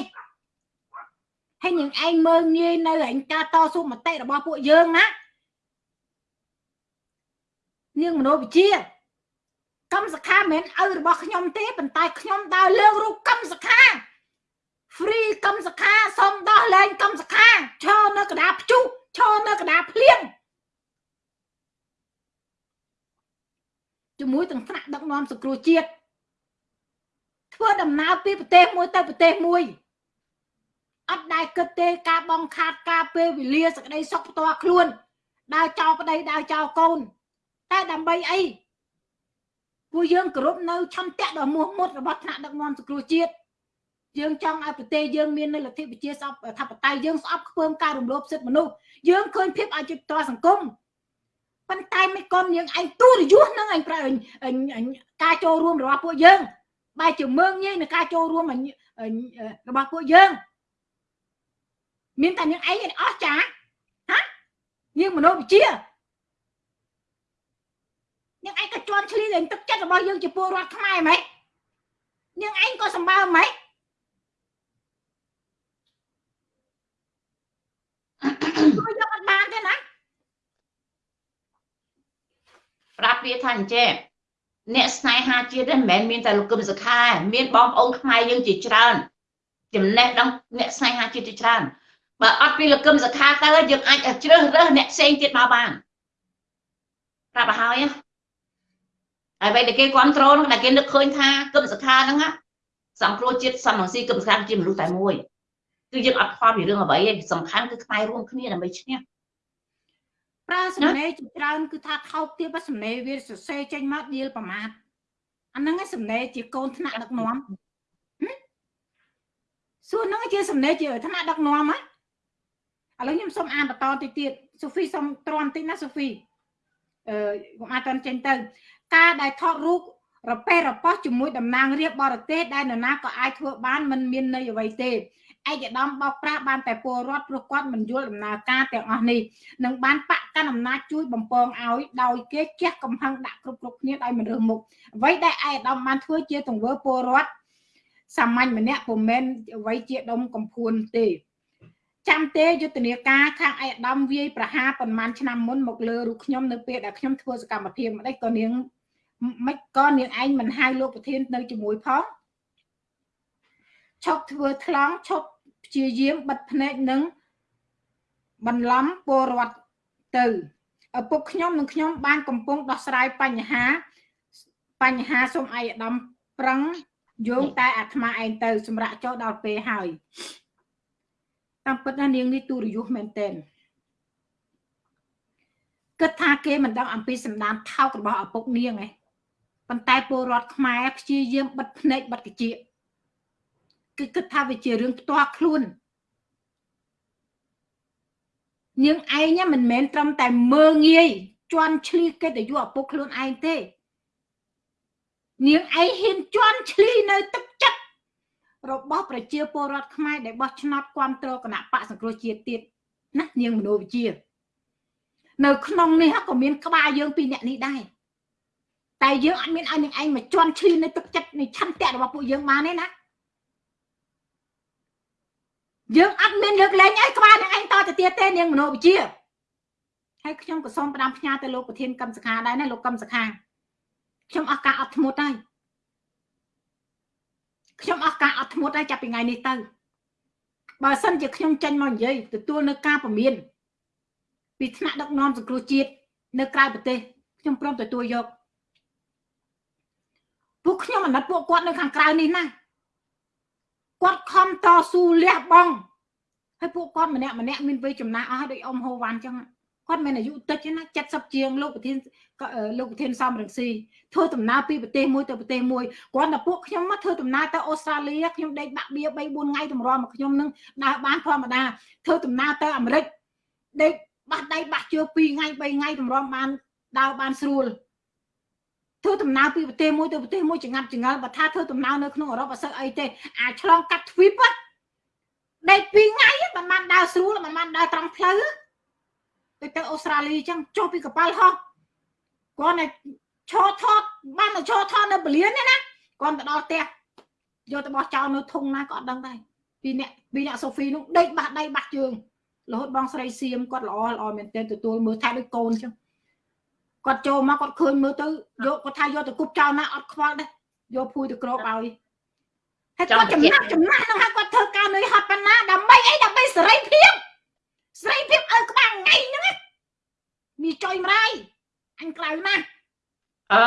ហើយនាងឯងមើងងាយនៅឯងការតស៊ូមតិរបស់ពួកយើងណានាងមនោវិជាកម្មសខាមិនឪរបស់ខ្ញុំទេប៉ុន្តែខ្ញុំដើរលើករូបកម្មសខា free កម្មសខាសុំដោះលែងកម្មសខាឈរនៅកណ្ដាលព្យុះឈរនៅកណ្ដាលភ្លៀងជាមួយទាំងថ្នាក់ដឹកនាំសង្គ្រោះជាតិធ្វើដំណើរពីប្រទេសមួយទៅប្រទេសមួយ អត់ដែលគិតទេការបងខាតការពេលវេលាសក្តីសុខផ្ទាល់ខ្លួនដើរចោលប្តីដើរចោលកូន តែដើម្បីអីពួកយើងគោរពនៅឆន្ទៈដ៏មោះមុតរបស់ថ្នាក់ដឹកនាំសង្គ្រោះជាតិយើងចង់ឲ្យប្រទេសយើងមាននៅលទ្ធិប្រជាសពថាបតៃយើងស្អប់ខ្ពើមការរំលោភសិទ្ធិមនុស្សយើងឃើញភាពអយុត្តិធម៌សង្គមប៉ុន្តែមិនកូនយើងឯងទូរយុះនឹងឯងប្រើការចូលរួមរបស់ពួកយើងបែរជាមើងងាយនឹងការចូលរួមរបស់ពួកយើង មានតែនាងឯងអស់ចាហានាងមនោវិជានាងឯងក៏ជន់ឈ្លីលេងទឹកចិត្តរបស់យើងជាពលរដ្ឋខ្មែរហ្មងនាងឯងក៏សម្បើហ្មងជួយយកអត់បានទេណាប្រាប់វាថាអញ្ចេះអ្នកស្នេហាជាតិមិនមែនមានតែលោកគឹមសុខាមានបងប្អូនខ្មែរយើងជាច្រើនចំណេះដឹងអ្នកស្នេហាជាតិជាច្រើន បើអត់ពីលោកគឹមសុខាទៅយើងអាចជ្រើសរើសអ្នកផ្សេងទៀតមកបានប្រាប់ឲ្យហើយហើយបែរតែគេគ្រប់គ្រងដែលគេនឹកឃើញថាគឹមសុខាហ្នឹងសង្គ្រោះជាតិសំរងស៊ីគឹមសុខាជាមនុស្សតែមួយគឺយើងអត់ខ្វល់ពីរឿងអ្វីទេសំខាន់គឺខ្មែររួមគ្នាដើម្បីឈ្នះប្រើសំណេរជាច្រើនគឺថាថោកទៀតបើសំណេរវាសរសេរចេញមកដៀលប្រមាថអាហ្នឹងឯងសំណេរជាកូនថ្នាក់ដឹកនាំសួរហ្នឹងជាសំណេរជាថ្នាក់ដឹកនាំហ៎ ឥឡូវខ្ញុំសូមអានបន្តតិចទៀតសូហ្វីសូមទ្រាំតិចណាសូហ្វីអឺខ្ញុំអាចតន់ចេញទៅ ការដែលថតរូបរពេះរប៉ោះជាមួយតំណាងរាជបរទេសដែលនរណាក៏អាចធ្វើបានមិនមានន័យអ្វីទេឯកឧត្តមបោកប្រាស់បានតែពលរដ្ឋព្រោះគាត់មិនយល់ដំណើរការទាំងអស់នេះនឹងបានបកកាន់អំណាចជួយបំពងឲ្យដោយគេជះកំហឹងដាក់គ្រប់គ្រប់គ្នាដោយមិនរើសមុខអ្វីដែលឯកឧត្តមបានធ្វើជាទង្វើពលរដ្ឋសាមញ្ញម្នាក់ពុំមែនអ្វីជាដុំកំភួនទេ ចាំទេយុទ្ធនាការខាងឯកឧត្តមវាយប្រហារប្រហែលឆ្នាំមុនមកលើរូបខ្ញុំនៅពេលដែលខ្ញុំធ្វើសកម្មភាពម្ដេចក៏នាងមិនក៏នាងឯងមិនហៅលោកប្រធាននៅជាមួយផងឈប់ធ្វើថ្លង់ឈប់ព្យាយាមបិទភ្នែកនឹងបន្លំពលរដ្ឋទៅឪពុកខ្ញុំនិងខ្ញុំបានកំពុងដោះស្រាយបញ្ហា បញ្ហាសូមឯកឧត្តមប្រឹងយោងតែអាត្មាឯងទៅ សម្រាប់ចូលដល់ពេលហើយ តាមពិតណានាងនេះទូរយុះមែនទែនគិតថាគេមិនដឹងអំពីសម្ដានថោករបស់ឪពុកនាងឯងប៉ុន្តែពលរដ្ឋខ្មែរព្យាយាមបិទភ្នែកបិទកជាគឺគិតថាវាជារឿងផ្ទាល់ខ្លួននាងឯងមិនមែនត្រឹមតែមើងងាយជន់ឈ្លីកិត្តិយសឪពុកខ្លួនឯងទេ នាងឯងហ៊ានជន់ឈ្លីនៅទឹកចិត្ត របស់ប្រជាពលរដ្ឋខ្មែរដែលបោះឆ្នោតគ្រប់គ្រងគណៈបកសង្គ្រោះជាតិទៀតណានាងមនោវិជ្ជានៅក្នុងនេះក៏មានក្បាលយើងពីរអ្នកនេះដែរតែយើងអត់មានឲ្យនឹងឯងមកជន់ឈ្លីនៅទឹកចិត្តនៃឆន្ទៈរបស់ពួកយើងបានទេណាយើងអត់មានលើកលែងឲ្យក្បាលនឹងឯងតទៅទៀតទេនាងមនោវិជ្ជាហើយខ្ញុំក៏សូមផ្ដាំផ្ញើទៅលោកប្រធានកម្មសខាដែរណាលោកកម្មសខាខ្ញុំអស់ការអត់ធ្មត់ហើយ ខ្ញុំអស់ការអត់ធ្មត់ហើយចាប់ពីថ្ងៃនេះទៅបើសិនជាខ្ញុំចេញមកនិយាយទទួលនៅការពមៀនពីថ្នាក់ដឹកនាំសង្គ្រោះជាតិនៅក្រៅប្រទេសខ្ញុំព្រមទទួលយកពួកខ្ញុំអាណិតពួកគាត់នៅខាងក្រៅនេះណាគាត់ខំតស៊ូលះបង់ហើយពួកគាត់ម្នាក់ម្នាក់មានវ័យចំណាស់អស់ដូចអ៊ំហូវ៉ាន់ចឹង គាត់មានអាយុតិចណា70ជាងលោកប្រធានលោកប្រធានសំរងស៊ីធ្វើដំណើរពីប្រទេសមួយទៅប្រទេសមួយគាត់តែពួកខ្ញុំមកធ្វើដំណើរទៅអូស្ត្រាលីខ្ញុំដេកបាក់បៀ3 4ថ្ងៃតម្រាំមកខ្ញុំនឹងដើរបានធម្មតាធ្វើដំណើរទៅអាមេរិកដេកបាស់ដៃបាស់ជើ2ថ្ងៃ3ថ្ងៃតម្រាំបានដើរបានស្រួលធ្វើដំណើរពីប្រទេសមួយទៅប្រទេសមួយចងាត់ចងល់បើថាធ្វើដំណើរនៅក្នុងអឺរ៉ុបអត់សូវអីទេអាឆ្លងកាត់ទ្វីបដេក2ថ្ងៃមិនបានដើរស្រួលមិនបានដើរត្រង់ផ្លូវ ទៅទៅអូស្ត្រាលីអញ្ចឹងចុះពីកប៉ាល់ហោះគាត់តែឈរថតបានតែឈរថតនៅពលានទេណាគាត់ទៅដល់ផ្ទះយកទៅបោះចោលនៅធុងណាក៏អត់ដឹងដែរពីអ្នកពីអ្នកសូហ្វីនោះដេកបាស់ដៃបាស់ជើងរហូតបងស្រីសៀមគាត់ល្អល្អមែនទែនទទួលមើលថែដូចកូនអញ្ចឹងគាត់ចូលមកគាត់ឃើញមើលទៅយកគាត់ថាយកទៅគប់ចោលណាអត់ខ្វល់ដែរយកភួយទៅក្របឲ្យហើយគាត់ចំណាក់ចំណាក់នឹងហើយគាត់ធ្វើការនឿយហត់ប៉ុណ្ណាដើម្បីអីដើម្បីសេរីភាព ស្រីភាពឲ្យក្បាលថ្ងៃហ្នឹងមានចុយម្រាយអញក្លៅណាស់អឺ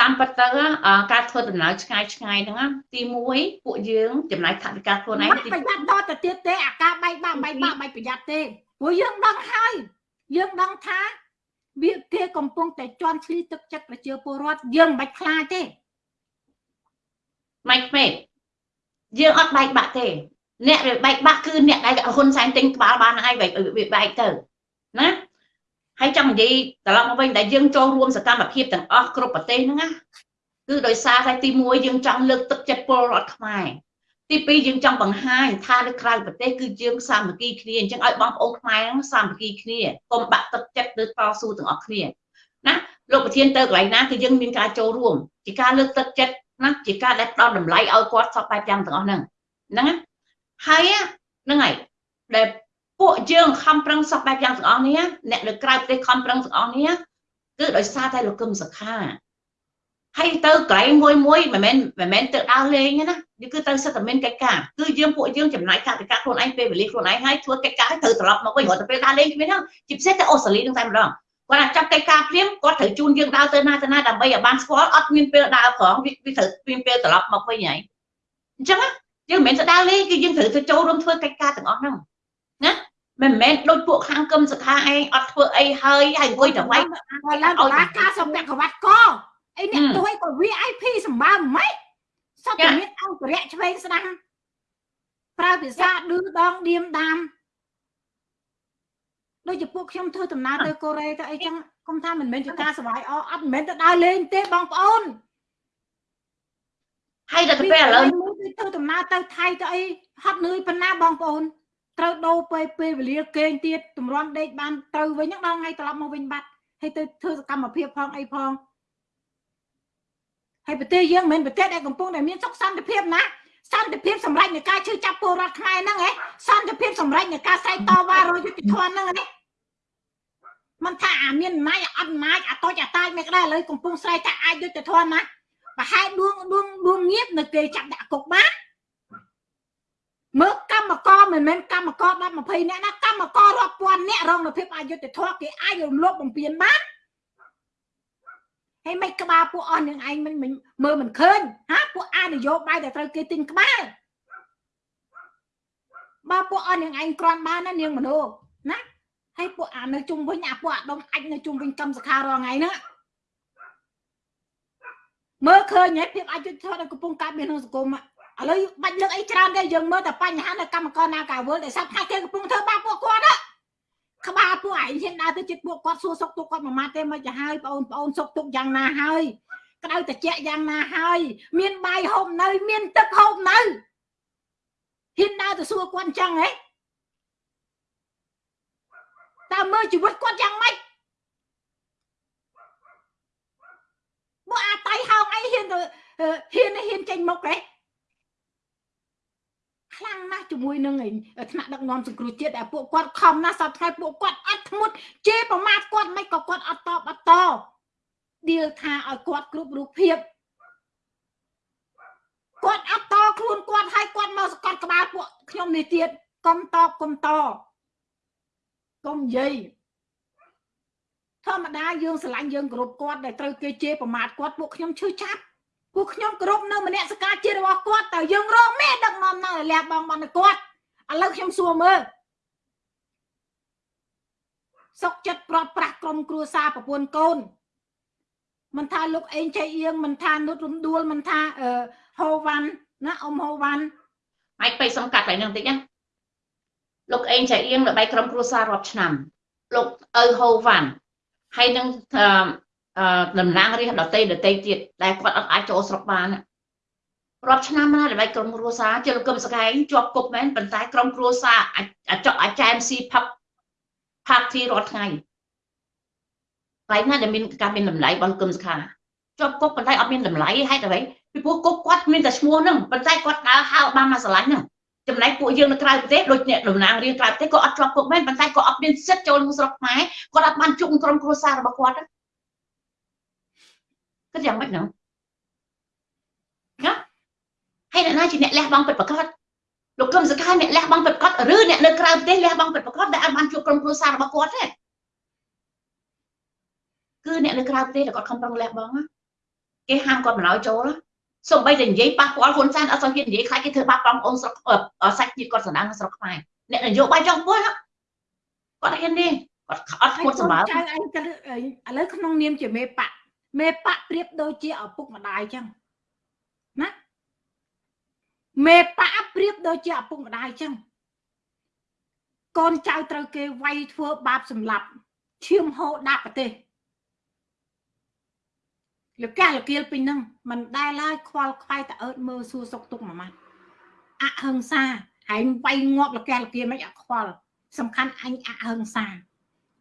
តាមពិតទៅការធ្វើដំណើរឆ្ងាយឆ្ងាយហ្នឹងទី1ពួកយើងចំណាយថវិកាខ្លួនឯងទីប្រយ័ត្នដល់ទៅទៀតទេអាការបែកបាក់បែកបាក់បែកប្រយ័ត្នទេព្រោះយើងដឹងហើយយើងដឹងថាវាគេកំពុងតែជន់ឈ្លីទឹកចិត្តប្រជាពលរដ្ឋយើងមិនបាច់ខ្លាចទេម៉ៃក្មេកយើងអត់បែកបាក់ទេ អ្នកវាបែកបាក់គឺអ្នកដែលហ៊ុនសែនទិញក្បាលបានហើយវាបែកទៅណាហើយចង់និយាយត្រឡប់មកវិញដែលយើងចូលរួមសកម្មភាពទាំងអស់គ្រប់ប្រទេសហ្នឹងណាគឺដោយសារតែទី1យើងចង់លើកទឹកចិត្តពលរដ្ឋខ្មែរទី2យើងចង់បង្ហាញថានៅក្រៅប្រទេសគឺយើងសាមគ្គីគ្នាអញ្ចឹងឲ្យបងប្អូនខ្មែរហ្នឹងសាមគ្គីគ្នាកុំបាក់ទឹកចិត្តឬតស៊ូទាំងអស់គ្នាណាលោកប្រធានទៅកន្លែងណាគឺយើងមានការចូលរួមជាការលើកទឹកចិត្តណាជាការដែលផ្ដល់តម្លៃឲ្យគាត់សពបែបយ៉ាងទាំងអស់ហ្នឹងហ្នឹងណា ហើយហ្នឹងហើយដែលពួកយើងខំប្រឹងសពបែបយ៉ាងទាំងអស់នេះអ្នកនៅក្រៅប្រទេសខំប្រឹងទាំងអស់នេះគឺដោយសារតែលោកកឹមសុខាហើយទៅកន្លែងមួយមួយមិនមែនមិនមែនទៅដើរលេងណានេះគឺទៅសិទ្ធិមានកិច្ចការគឺយើងពួកយើងចំណាយថវិកាខ្លួនឯងពេលវេលាខ្លួនឯងហើយធ្វើកិច្ចការឲ្យត្រូវត្រឡប់មកវិញគាត់ទៅពេលដើរលេងគ្នាហ្នឹងជាពិសេសទៅអូស្ត្រាលីនឹងតែម្ដងគាត់អាចចាប់កិច្ចការភ្លាមគាត់ត្រូវជូនយើងដើរទៅណាទៅណាដើម្បីឲ្យបានស្គាល់អត់មានពេលដើរផងវាត្រូវមានពេលត្រឡប់មកវិញហើយអញ្ចឹង យើងមិនមែនទៅដើរលេងគឺយើងត្រូវទៅចូលរួមធ្វើកិច្ចការទាំងអស់ហ្នឹងណាមិនមែនដូចពួកខាងកឹមសខាឯងអត់ធ្វើអីហើយហើយអង្គុយតែវាយឲ្យឡើងដល់ការសំពាក់ក្រវ៉ាត់កអីអ្នកទួយក៏ VIP សម្បើម៉េចសត្វមានអង្គរៈឆ្វេងស្ដាំប្រើភាសាឌឺដងឌៀមដាមដូចជាពួកខ្ញុំធ្វើដំណើរទៅកូរ៉េទៅអីចឹងគុំថាមិនមែនជាការសវាយអអត់មិនមែនទៅដើរលេងទេបងប្អូនហើយដល់ទៅពេលឥឡូវ ធ្វើដំណើរទៅថៃទៅអីហត់នឿយប៉ុណ្ណាបងប្អូនត្រូវដូរពេលពេលវេលាគេងទៀតតម្រាំដេកបានទៅវិញហ្នឹងដល់ថ្ងៃត្រឡប់មកវិញបាត់ហើយទៅធ្វើសកម្មភាពផងអីផងហើយប្រទេសយើងមិនមែនប្រទេសដែលកំពុងតែមានសុខសន្តិភាពណាសន្តិភាពសម្រាប់នៃការជឿចាប់ពលរដ្ឋខ្មែរហ្នឹងហ៎សន្តិភាពសម្រាប់នៃការស្រែកតវ៉ារយុទ្ធធនហ្នឹងណាมันថាអាមានអំណាចអត់អំណាចអាតូចអាតាចមិនក្តៅឥឡូវកំពុងស្រែកថាអាចយុទ្ធធនណា ប្រហែលដួងដួងដួងងៀបនៅគេចាប់ដាក់គុកបានមើលកម្មករមិនមែនកម្មករ10 20នាក់ណាកម្មកររាប់ពាន់នាក់រងនៅភាពអយុត្តិធម៌គេអាចរំលោភបំពានបានហើយមិនក្បាលពួកអស់នឹងឯងមិនមើលមិនឃើញហាពួកអានយោបាយដែលត្រូវគេទិញក្បាលបើពួកអស់នឹងឯងគ្រាន់បានណានាងមនុស្សណាហើយពួកអានៅជុំវិញអាពួកអាដុំអាចនៅជុំវិញកម្មសខារាល់ថ្ងៃហ្នឹង មើលឃើញហើយភាពអយុត្តិធម៌ដែលកំពុងកើតមានក្នុងសង្គមឥឡូវបាច់លើកអីច្រើនទេយើងមើលតែបញ្ហានៅកម្មករណាកាវលដែលសັບថាគេកំពុងធ្វើបាបពួកគាត់ណាក្បាលពួកឯងហ៊ានដើរទៅចិត្តពួកគាត់សួរសុខទុក្ខគាត់មួយម៉ាត់ទេមិនចាហើយបងប្អូនសុខទុក្ខយ៉ាងណាហើយក្តៅត្រជាក់យ៉ាងណាហើយ មានបាយហូបនៅ មានទឹកហូបនៅហ៊ានដើរទៅសួរគាត់អញ្ចឹងហ៎តើមើលជីវិតគាត់យ៉ាងម៉េច មកអាតៃហោងអីហ៊ានទៅហ៊ានហ៊ានចេញមុខហ៎ខ្លាំងណាស់ជាមួយនឹងថ្នាក់ដឹកនាំសង្គ្រោះជាតិដែលពួកគាត់ខំណាស់សប្តាហ៍ពួកគាត់អត់ធ្មត់ជេរប្រមាថគាត់មិនក៏គាត់អត់តបអត់តដៀលថាឲ្យគាត់គ្រប់រូបភាពគាត់អត់តខ្លួនគាត់ឲ្យគាត់មកសកត់ក្បាលពួកខ្ញុំនេះទៀតកុំតបកុំតកុំនិយាយ ធម្មតាយើងស្រឡាញ់យើងគោរពគាត់ដែលត្រូវគេជេរប្រមាថគាត់ពួកខ្ញុំឈឺចាប់ពួកខ្ញុំគោរពនៅមនសិការជារបស់គាត់តើយើងរងមេដឹកនាំនៅលះបងបានគាត់ឥឡូវខ្ញុំសួរមើលសុកចិត្តប្រត់ប្រាស់ក្រុមគ្រួសារប្រពន្ធកូនមិនថាលោកអេងចៃអៀងមិនថានុតរំដួលមិនថាហូវ៉ាន់ណាអ៊ំហូវ៉ាន់ហើយពេកសំកាត់តែនឹងតិចណាលោកអេងចៃអៀងល្បីក្រុមគ្រួសាររាប់ឆ្នាំលោកឪហូវ៉ាន់ ហើយនឹងតំណាងរាស្ត្រដតីដតីទៀតដែលគាត់អត់អាចចូលស្រុកបានរាប់ឆ្នាំណាដើម្បីក្រុមគ្រួសារជាលោកកឹមសកែងជាប់គុកមែនប៉ុន្តែក្រុមគ្រួសារអាចចអាចែមស៊ីផឹកផាក់ទីរាល់ថ្ងៃតែណាដែលមានការមានតម្លៃរបស់គឹមសខាជាប់គុកប៉ុន្តែអត់មានតម្លៃហេតុអ្វីពីព្រោះគុកគាត់មានតែឈ្មោះហ្នឹងប៉ុន្តែគាត់ដើរហៅបានមកស្រឡាញ់ហ្នឹង ចំណែកពួកយើងនៅក្រៅប្រទេសដូចអ្នកតំណាងរាជក្រៅប្រទេសក៏អត់ជាប់គុកមែនប៉ុន្តែក៏អត់មានសិទ្ធិចូលក្នុងស្រុកខ្មែរគាត់អត់បានជួបក្រុមគ្រួសាររបស់គាត់គិតយ៉ាងម៉េចហ្នឹងណាហើយអ្នកណាជាអ្នកលះបង់ពិតប្រាកដលោកកឹមសុខាអ្នកលះបង់ពិតប្រាកដឬអ្នកនៅក្រៅប្រទេសលះបង់ពិតប្រាកដដែលអត់បានជួបក្រុមគ្រួសាររបស់គាត់ទេគឺអ្នកនៅក្រៅប្រទេសដែលគាត់ខំប្រឹងលះបង់គេហាមគាត់មិនឲ្យចូល សូម្បីតែនិយាយប៉ះពាល់ហ៊ុនសែនអត់សូវហ៊ាននិយាយខ្លាចគេធ្វើបាបបងប្អូនស្រុកសាច់ជាតិគាត់សម្ដៅនៅស្រុកខ្មែរអ្នកនយោបាយចង់ពុះគាត់ហ៊ានទេគាត់អត់ខ្លួនសម្បើចៅឯងឥឡូវក្នុងនាមជាមេបកមេបកប្រៀបដូចជាឪពុកម្ដាយអញ្ចឹងណាមេបកប្រៀបដូចជាឪពុកម្ដាយអញ្ចឹងកូនចៅត្រូវគេវាយធ្វើបាបសម្លាប់ឈាមហូរដាក់ប្រទេស លកាលគៀលពេញហ្នឹងមិនដែលឡើយខ្វល់ខ្វាយតើអើតមើលសួរសុកទុកមួយម៉ាត់អហិង្សាហែងវាយងាប់លកាលគៀលមិនអខ្វល់សំខាន់អញអហិង្សា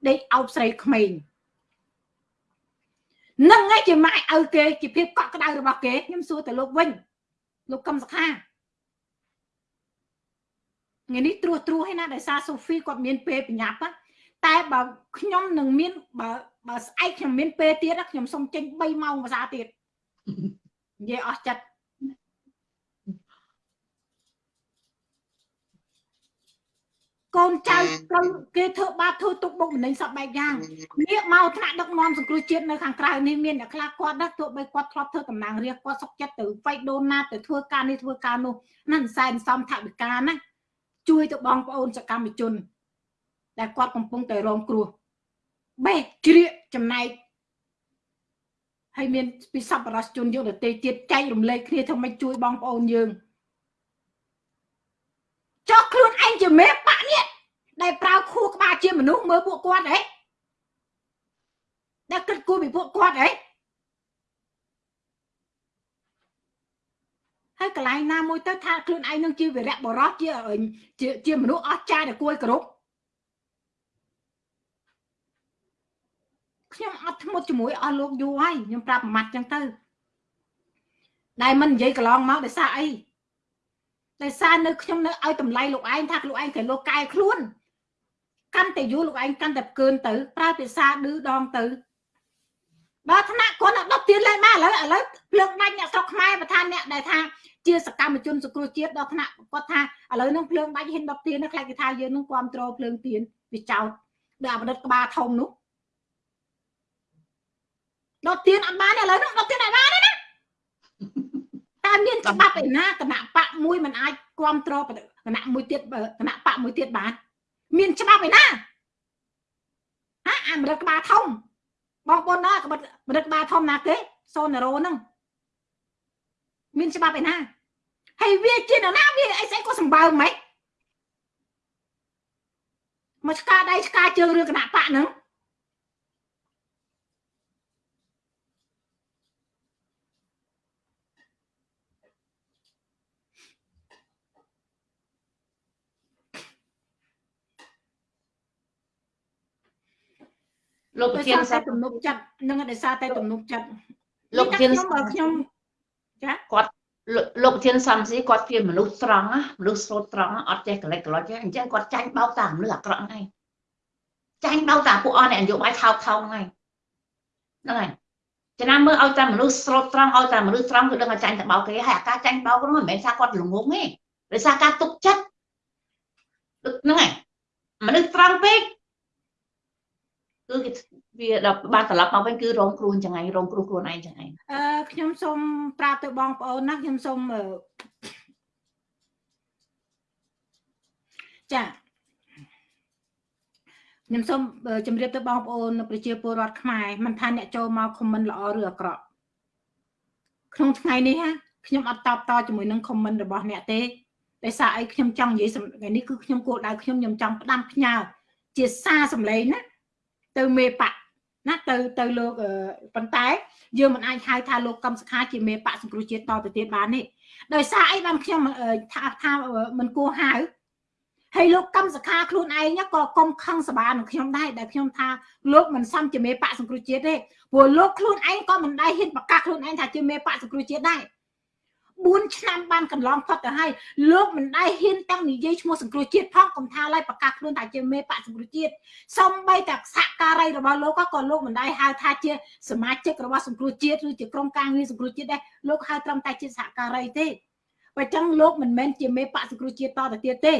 ដេកអោបស្រីក្មេងនឹងឯងជាម៉ែឪគេជាភាពកក់ក្ដៅរបស់គេខ្ញុំសួរទៅលោកវិញលោកកឹមសុខាថ្ងៃនេះត្រួសត្រួសឯណាដោយសារសូហ្វីគាត់មានពេលបញ្ញាប់តែបើខ្ញុំនឹងមានបើ បើស្អែកខ្ញុំមានពេលទៀតខ្ញុំសុំចេញ3ម៉ោងភាសាទៀតនិយាយអស់ចិត្តកូនចៅក្រុមគេធ្វើបាបធ្វើទុកបុកម្នេញសពបែបយ៉ាងនេះមកថ្នាក់ដឹកនាំសង្គ្រោះជាតិនៅខាងក្រៅនេះមានអ្នកខ្លះគាត់ណាទោះបីគាត់ធ្លាប់ធ្វើតំណាងរាស្ត្រគាត់សុកចិត្តទៅវៃដូនណាទៅធ្វើការនេះធ្វើការនោះណាសែនសំថវិកាណាជួយទៅបងប្អូនសកម្មជន ដែលគាត់កំពុងតែរងគ្រោះ បេះជ្រៀកចំណែកហើយមានពិសពរសជនយកទៅទេទៀតចែករំលែកគ្នាធ្វើម៉េចជួយបងប្អូនយើងចោះខ្លួនឯងជាមេបាក់នេះដែលប្រើខួរក្បាលជាមនុស្សមើលពួកគាត់ហ៎ដែលគិតគូរពីពួកគាត់ហ៎ហើយកន្លែងណាមួយទៅថាខ្លួនឯងនឹងជាវីរៈបរោះជាជាមនុស្សអស្ចារ្យដែលគួរឲ្យគោរព ខ្ញុំអត់ធ្មត់ជាមួយអស់លោកយូរហើយខ្ញុំប្រាប់ប្រមាត់ចឹងទៅដែលមិននិយាយកន្លងមកដោយសារអីដោយសារនៅខ្ញុំនៅឲ្យតម្លៃលោកឯងថាលោកឯងត្រូវលោកកែខ្លួនកាន់តែយូរលោកឯងកាន់តែកើនទៅប្រើភាសាឌឺដងទៅដល់ថ្នាក់គាត់ដល់ទៀនលេងមកឥឡូវឥឡូវភ្លើងដាច់អ្នកស្រុកខ្មែរប្រធានអ្នកដែលថាជាសកម្មជនសង្គ្រោះជាតិដល់ថ្នាក់គាត់ថាឥឡូវនឹងភ្លើងដាច់ហ៊ាន10ទៀនខ្លាចគេថាយើងនឹងគ្រប់គ្រងភ្លើងទៀនវាចោតដល់អបដិតក្បាលធំនោះ ដុតទៀនអត់បានឥឡូវហ្នឹងដុតទៀនអត់បានទេណាតែមានច្បាប់ឯណាគណៈបកមួយមិនអាចគ្រប់គ្រងគណៈមួយទៀតគណៈបកមួយទៀតបានមានច្បាប់ឯណាហាអាមរិតក្បាលធំបងប្អូនណាក្បិតមរិតក្បាលធំណាគេសូណារ៉ូហ្នឹងមានច្បាប់ឯណាហើយវាជានរណាវាអីស្អីក៏សម្បើមហ្មងមកឆ្កាដៃឆ្កាជើងរឿងគណៈបកហ្នឹង លោកប្រដោយធានសារសាតែទំនុកចិត្តនឹងដោយសារតែទំនុកចិត្តលោកប្រធានខ្ញុំបើខ្ញុំចាគាត់លោកលោកប្រធានសំស៊ីគាត់ជាមនុស្សត្រង់ណាមនុស្សស្លូតត្រង់ណាអត់ចេះកលិចកលុចទេអញ្ចឹងគាត់ចាញ់បោកតាមមនុស្សអាក្រក់ហ្នឹងឯងចាញ់បោកតាមពួកអស់អ្នកនយោបាយថោកថោកហ្នឹងឯងហ្នឹងហើយចំណាំមើលឲ្យតែមនុស្សស្លូតត្រង់ឲ្យតែមនុស្សត្រង់គឺដឹងថាចាញ់តែបោកគេហើយអាការចាញ់បោកហ្នឹងមិនមែនថាគាត់ល្ងងទេដោយសារការទុកចិត្តហ្នឹងហើយមនុស្សត្រង់ពេក គឺគេវាដល់បានត្រឡប់មកវិញគឺរងគ្រោះអញ្ចឹងឯងរងគ្រោះខ្លួនឯងអញ្ចឹងឯងអឺខ្ញុំសូមប្រាប់ទៅបងប្អូនណាខ្ញុំសូមអឺចាខ្ញុំសូមអឺជម្រាបទៅបងប្អូនប្រជាពលរដ្ឋខ្មែរមិនថាអ្នកចូលមកខមមិនល្អឬអាក្រក់ក្នុងថ្ងៃនេះណាខ្ញុំអត់តបតជាមួយនឹងខមមិនរបស់អ្នកទេដោយសារអីខ្ញុំចង់និយាយសំថ្ងៃនេះគឺខ្ញុំគោលដៅខ្ញុំខ្ញុំចង់ផ្ដាំផ្ញើជាសារសម្លេងណា ទៅមេបកណាទៅទៅលោកអឺប៉ុន្តែ យើងមិនអាចហៅថាលោកកំសខាជាមេបកសង្គ្រោះជាតិតទៅទៀតបានទេដោយសារអីបានខ្ញុំអឺថាថាអឺមិនគួរហៅហើយលោកកំសខាខ្លួនឯងក៏កុំខឹងសបានឹងខ្ញុំដែរដែលខ្ញុំថាលោកមិនសមជាមេបកសង្គ្រោះជាតិទេព្រោះលោកខ្លួនឯងក៏មិនដែរហ៊ានប្រកាសខ្លួនឯងថាជាមេបកសង្គ្រោះជាតិដែរ 4ឆ្នាំបានកន្លងផុតទៅហើយលោកមិនដែរហ៊ានតាំងនិយាយឈ្មោះសង្គ្រោះជាតិផងកុំថាឡើយប្រកាសខ្លួនថាជាមេបកសង្គ្រោះជាតិសំបីតែសហការីរបស់លោកក៏លោកមិនដែរហៅថាជាសមាជិករបស់សង្គ្រោះជាតិឬជាក្រុមការងារសង្គ្រោះជាតិដែរលោកហៅត្រឹមតែជាសហការីទេបើចឹងលោកមិនមែនជាមេបកសង្គ្រោះជាតិតទៅទៀតទេ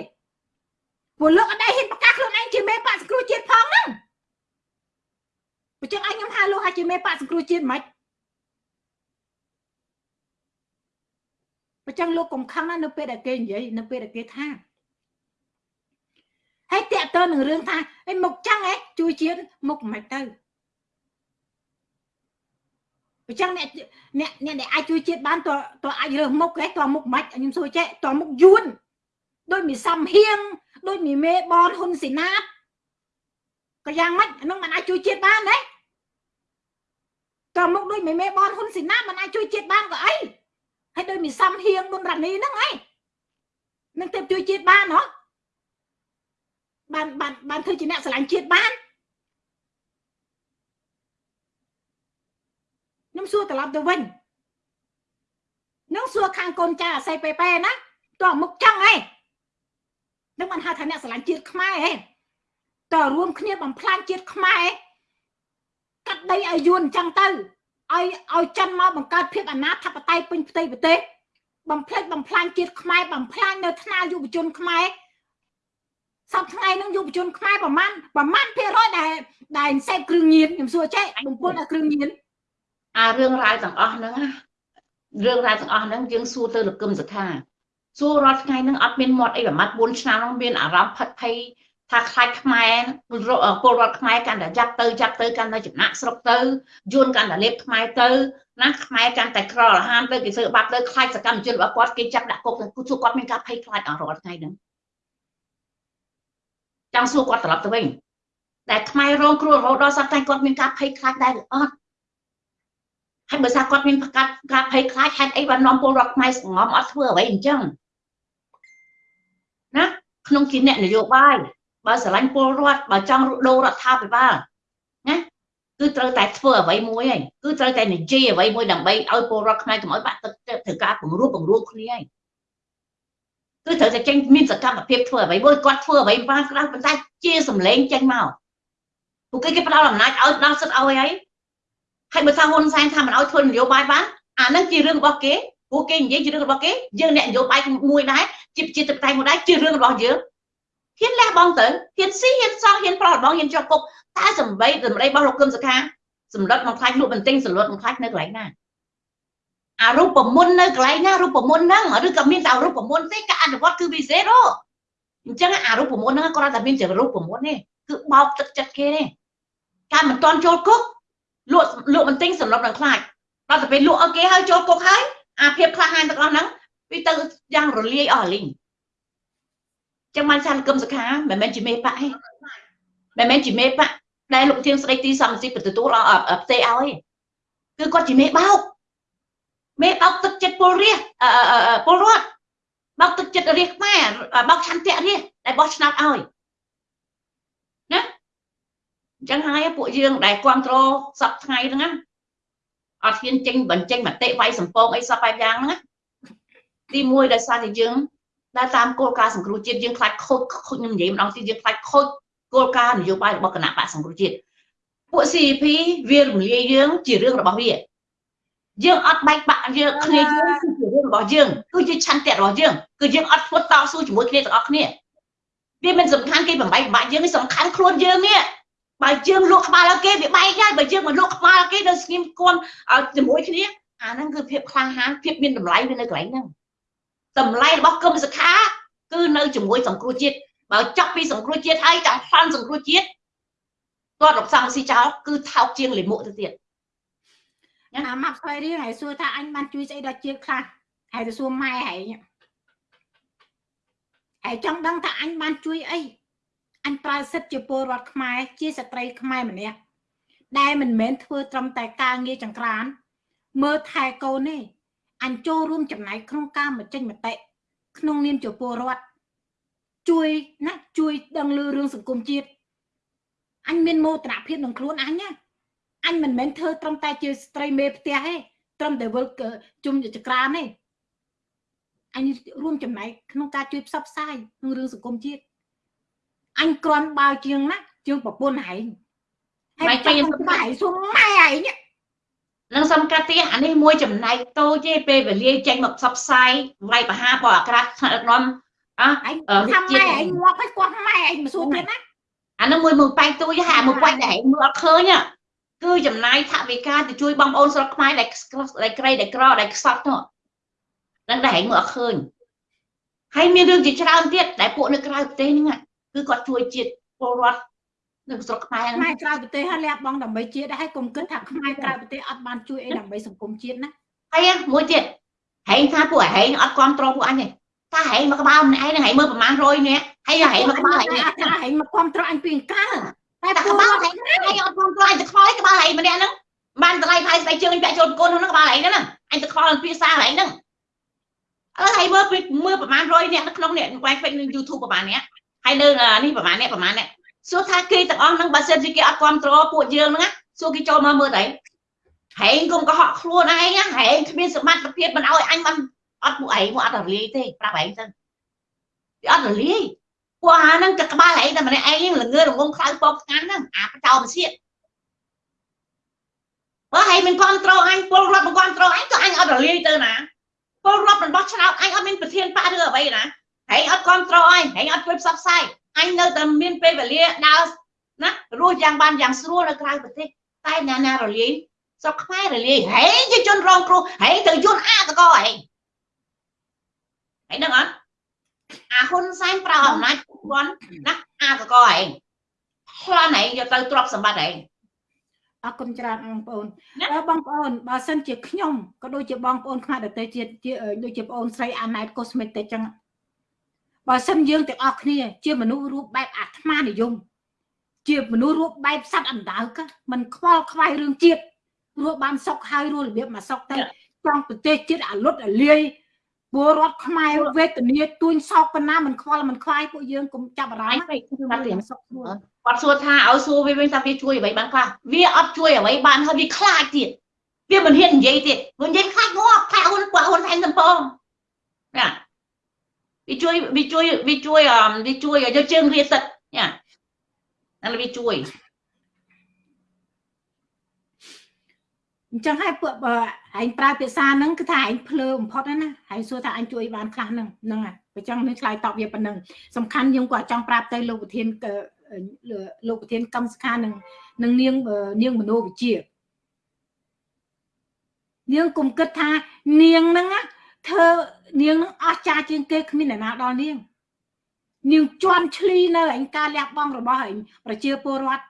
ព្រោះលោកអត់ដែរហ៊ានប្រកាសខ្លួនឯងជាមេបកសង្គ្រោះជាតិផងហ្នឹងបើចឹងអញខ្ញុំហៅលោកថាជាមេបកសង្គ្រោះជាតិមិន អញ្ចឹងលោកកំខឹងនៅពេលដែលគេនិយាយនៅពេលដែលគេថាហើយតកតើនឹងរឿងថាអីមកចឹងហ៎ជួយជាតិមកមិនទៅអញ្ចឹងអ្នកអ្នកអ្នកអាចជួយជាតិបានតើតើអាចរើសមុខហ៎តើមុខមិនខ្ញុំសួរចេះតើមុខយួនដូចមានសំហៀងដូចមានមេបនហ៊ុនសេណាតក៏យ៉ាងម៉េចអានឹងមិនអាចជួយជាតិបានទេតើមុខដូចមេបនហ៊ុនសេណាតមិនអាចជួយជាតិបានក៏អី ហើយដូចមានសំហៀងប៊ុនរ៉ានីហ្នឹងឯងនឹងទៅជួយជាតិបានហ៎បានបានបានធ្វើជាអ្នកស្រឡាញ់ជាតិបានខ្ញុំសួរត្រឡប់ទៅវិញនឹងសួរខាងកូនចាអាស័យប៉េប៉ែណាតើមុខចឹងហ៎នឹងបានហៅថាអ្នកស្រឡាញ់ជាតិខ្មែរហ៎តើរួមគ្នាបំផ្លាញជាតិខ្មែរកាត់ដីឲ្យយួនអញ្ចឹងទៅ ឲ្យឲ្យចិនមកបង្កើតភាពអនាធបត័យពេញផ្ទៃប្រទេសបំផ្លិចបំផ្លាញជាតិខ្មែរបំផ្លាញនៅថ្នាលយុវជនខ្មែរសប្តាហ៍ថ្ងៃនឹងយុវជនខ្មែរប្រមាណប្រមាណភាគរយដែលដែលសេពគ្រឿងញៀនខ្ញុំសួរចេះបំពុលឲ្យគ្រឿងញៀនអារឿងរ៉ាវទាំងអស់ហ្នឹងណារឿងរ៉ាវទាំងអស់ហ្នឹងយើងសួរទៅលោកកឹមសុខាសួររាល់ថ្ងៃហ្នឹងអត់មានមាត់អីប្រមាត់4ឆ្នាំហ្នឹងមានអារម្មណ៍ផិតភ័យ ថាខ្លាចខ្មែរពលរដ្ឋខ្មែរកាន់តែចាប់ទៅចាប់ទៅកាន់តែចំណាក់ស្រុកទៅយួនកាន់តែលេបខ្មែរទៅណាខ្មែរកាន់តែក្រលហានទៅគេធ្វើបាបទៅខ្លាចសកម្មជនរបស់គាត់គេចាប់ដាក់គុកទៅសួរគាត់មានការភ័យខ្លាចអស់រាល់ថ្ងៃហ្នឹងចង់សួរគាត់ត្រឡប់ទៅវិញតែខ្មែររងគ្រោះរហូតដល់សប្តាហ៍គាត់មានការភ័យខ្លាចដែរឬអត់ហើយបើថាគាត់មានប្រកាសការភ័យខ្លាចហេតុអីបាននាំពលរដ្ឋខ្មែរសងំអត់ធ្វើអ្វីអញ្ចឹងណាក្នុងជាអ្នកនយោបាយ បើស្រឡាញ់ពលរដ្ឋបើចង់ដូររដ្ឋាភិបាលណាគឺត្រូវតែធ្វើអ្វីមួយហើយគឺត្រូវតែនិយាយអ្វីមួយដើម្បីឲ្យពលរដ្ឋខ្មែរកុំឲ្យបាក់ទឹកចិត្តត្រូវការពង្រួបពង្រួមគ្នាហើយគឺត្រូវតែចេញមានសកម្មភាពធ្វើអ្វីមួយគាត់ធ្វើអ្វីបានក្រៅប៉ុន្តែជាសម្លេងចេញមកពួកគេគេផ្ដល់អំណាចឲ្យផ្ដល់សិទ្ធឲ្យហើយហើយបើថាហ៊ុនសែនថាមិនឲ្យធ្វើនយោបាយបានអានឹងជារឿងរបស់គេពួកគេនិយាយជារឿងរបស់គេយើងអ្នកនយោបាយមួយដែរជាជាតបតៃមួយដែរជារឿងរបស់យើង ហ៊ានលះបង់ទៅហ៊ានស៊ីហ៊ានសងហ៊ានប្រោះបងហ៊ានជាប់គុកតែសំបីសម្ដីរបស់លោកគឹមសុខាសម្លុតមកខ្លាចលក់បន្ទិញសម្លុតមកខ្លាចនៅកន្លែងណាអារូបមន្តនៅកន្លែងណារូបមន្តហ្នឹងឬក៏មានតែរូបមន្តទេការអនុវត្តគឺវិសេសហ៎អញ្ចឹងអារូបមន្តហ្នឹងគាត់តែមានជារូបមន្តទេគឺបោកទឹកចិត្តគេទេការមិនតន់ចូលគុកលក់លក់បន្ទិញសម្រាប់នឹងខ្លាចដល់ទៅពេលលក់ឲ្យគេហើយចូលគុកហើយអាភាពក្លាហានទាំងអស់ហ្នឹងវាទៅយ៉ាងរលាយអស់លីង ចឹងបានសានគឹមសខាមិនមែនជាមេបកទេមិនមែនជាមេបកដែលលោកធាងស្ដីទីសំស៊ីប្រទទួលផ្ទេឲ្យគឺគាត់ជាមេបោកមេបោកទឹកចិត្តពលរាជពលរដ្ឋបោកទឹកចិត្តរាជខ្មែរបោកឆន្ទៈរាជដែលបោះឆ្នោតឲ្យណាអញ្ចឹងហើយពួកយើងដែលគ្រប់គ្រងសពថ្ងៃហ្នឹងណាអត់ហ៊ានចេញបញ្ចេញមតិវាយសម្ពងអីសពបែបយ៉ាងហ្នឹងណាទី1ដោយសារតែយើង ដែលតាមគោលការណ៍សង្គ្រោះជាតិយើងខ្លាចខូចខូចខ្ញុំនិយាយម្ដងទៀតយើងខ្លាចខូចគោលការណ៍នយោបាយរបស់គណៈបកសង្គ្រោះជាតិពួក CP វារំលាយយើងជារឿងរបស់វាយើងអត់បែកបាក់យើងគ្នាយើងគឺជារឿងរបស់យើងគឺជាឆន្ទៈរបស់យើងគឺយើងអត់ធ្វើតស៊ូជាមួយគ្នាទាំងអស់គ្នាវាមិនសំខាន់គេបំបែកបាក់យើងសំខាន់ខ្លួនយើងនេះបើយើងលក់ក្បាលឲ្យគេវាបែកហើយបើយើងមិនលក់ក្បាលគេនៅស្ងៀមគំជាមួយគ្នាអាហ្នឹងគឺភាពក្លាហានភាពមានតម្លៃវានៅកន្លែងហ្នឹង តម្លៃរបស់គឹមសខាគឺនៅជាមួយសង្គ្រោះជាតិបើចាប់ពីសង្គ្រោះជាតិហើយចង់ផ្លន់សង្គ្រោះជាតិគាត់រកសង្ស៊ីចោលគឺថោកជាងលិមុខទៅទៀតអាម៉ាប់ស្វ័យរៀងហើយសួរថាអញបានជួយស្អីដល់ជាតិខ្លះហើយទៅសួរម៉ែហើយហើយចង់ដឹងថាអញបានជួយអីអញប្រើសិទ្ធជាពលរដ្ឋខ្មែរជាស្ត្រីខ្មែរម្នាក់ដែលមិនមែនធ្វើត្រឹមតែការងារចង្ក្រានមើលថែកូនទេ អញចូលរួមចំណែកក្នុងការបញ្ចេញមតិក្នុងនាមជាពលរដ្ឋជួយណាជួយដឹងលឺរឿងសង្គមជាតិអញមានមោទនភាពក្នុងខ្លួនអញណាអញមិនមែនធ្វើត្រឹមតែជាស្ត្រីមេផ្ទះទេត្រឹមតែវិលជុំចក្រានទេអញរួមចំណែកក្នុងការជួយផ្សព្វផ្សាយក្នុងរឿងសង្គមជាតិអញគ្រាន់បើជាងណាជាងប្រពន្ធឯងហើយចង់ស្បាយសុំម៉ែឯង នឹងសំកាត់ទៀតអានេះមួយចំណែកតូចទេពេលវេលាចេញមកផ្សព្វផ្សាយវាយបហាបអក្រាតថ្នាក់ដឹកនាំអើថាម៉ែឯងងាប់ឲ្យគាត់ម៉ែឯងមកសួរទៀតណាអានឹងមួយមួយបែកទូចហាមួយបាច់ដែលឯងមើលអត់ឃើញគឺចំណាយថវិកាទៅជួយបងប្អូនស្រុកខ្មែរដែលដែលក្រីដែលក្រដែលខ្សត់នោះនឹងដែលឯងមើលអត់ឃើញហើយមានរឿងជាច្រើនទៀតដែលពួកនៅក្រៅប្រទេសហ្នឹងគឺគាត់ជួយជាតិពលរដ្ឋ នៅស្រុកខ្មែរខ្មែរក្រៅប្រទេសហើយលះបង់ដើម្បីជាតិហើយកុំគិតថាខ្មែរក្រៅប្រទេសអត់បានជួយអីដើម្បីសង្គមជាតិណាហើយមួយទៀតហែងថាពួកហែងអត់គ្រប់គ្រងពួកអញទេថាហែងមកក្បាលម្នាក់ឯងនឹងហែងមើលប្រហែល100នាក់ហើយហែងមកក្បាលហែងថាហែងមកគ្រប់គ្រងអញពីកាលតែក្បាលហែងហែងអត់គ្រប់គ្រងអញទៅខ្វល់ក្បាលហែងម្នាក់ហ្នឹងបានតម្លៃផាយស្បែកជើងពាក់ចូលកូនហ្នឹងក្បាលហែងហ្នឹងអញទៅខ្វល់ភាសាហែងហ្នឹងឥឡូវហែងមើលមើលប្រហែល100នាក់នៅក្នុងនេះវ៉ៃពេកនៅ YouTube ប្រហែលនាក់ហើយនៅនេះប្រហែលនាក់ប្រហែលនាក់ សួរថាគេទាំងអស់ហ្នឹងបើសិនជាគេអត់គ្រប់គ្រងពួកយើងហ្នឹងសួរគេចូលមកមើលទៅហែងគុំកុហកខ្លួនឯងហែងគ្មានសមត្ថភាពមិនឲ្យអញបានអត់ពួកឯងមកអត់រលាយទេប្រាប់ឯងទៅវាអត់រលាយពួកអាហ្នឹងក៏ក្បាលឯងតែម្នាក់ឯងល្ងើរងងខ្លៅពកស្ងាត់ហ្នឹងអាបចោមសៀតបើហែងមិនគ្រប់គ្រងអញពលរដ្ឋមិនគ្រប់គ្រងអញក៏អញអត់រលាយទៅណាពលរដ្ឋរបស់ឆ្នោតអញអត់មានប្រធានបកឬអ្វីណាហែងអត់គ្រប់គ្រងអញហែងអត់ជួយផ្សព្វផ្សាយ អញនៅតែមានពេលវេលាដើរណារស់យ៉ាងបានយ៉ាងស្រួលនៅក្រៅប្រទេសតែណាណារលាយស្រុកខ្មែររលាយហែងជាជនរងគ្រោះហែងទៅយន្តអាតកហែងហែងដឹងអត់អាហ៊ុនសែនប្រើអំណាចគាត់ណាអាតកហែងផ្លាន់ហែងយកទៅទ្រព្យសម្បត្តិហែងអរគុណច្រើនបងប្អូនបងប្អូនបើសិនជាខ្ញុំក៏ដូចជាបងប្អូនខ្មែរដទៃជាតិដូចជាបងប្អូនស្រីអាណែត Cosmetic ចឹង បើសិនយើងទាំងអស់គ្នា ជាមនុស្សរូបបែបអាត្មានិយមជាមនុស្សរូបបែបសត្វអណ្ដើកមិនខ្វល់ខ្វាយរឿងជាតិរស់បានសុខហើយរស់របៀបមកសុខទៅចង់ប្រទេសជាតិអាលុតអាលាយពលរដ្ឋខ្មែរវេទនាទួញសោកប៉ុណ្ណាមិនខ្វល់មិនខ្វាយពួកយើងកុំចាប់អារម្មណ៍គឺគាត់រៀនសុខស្រួលគាត់សួរថាឲ្យសួរវាវិញថាវាជួយអ្វីបានខ្លះវាអត់ជួយអ្វីបានហើយវាខ្លាចទៀតវាមិនហ៊ាននិយាយទៀតវានិយាយខ្លាចងាប់ខ្លាចហ៊ុនគាត់ហ៊ុនថែមសំពងណា វាជួយវាជួយវាជួយវាជួយយកជើងវាទឹកណាហ្នឹងវាជួយអញ្ចឹងហើយពួកបើឯងប្រើភាសាហ្នឹងគឺថាឯងភ្លើបំផុតណាឯងសួរថាអញជួយបានខ្លះហ្នឹងហ្នឹងហើយបើចង់នឹងឆ្លើយតបវាប៉ុណ្ណឹងសំខាន់យើងក៏ចង់ប្រាប់ទៅលោកប្រធានលោកប្រធានកម្មសខានឹងនឹងនាងនាងមនោវិជានាងគុំគិតថានាងហ្នឹង ធ្វើនាងនឹងអស់ចាជាងគេគ្មានអ្នកណាដល់នាងនាងជន់ឈ្លីនៅឯការលះបង់របស់ឯងប្រជាពលរដ្ឋ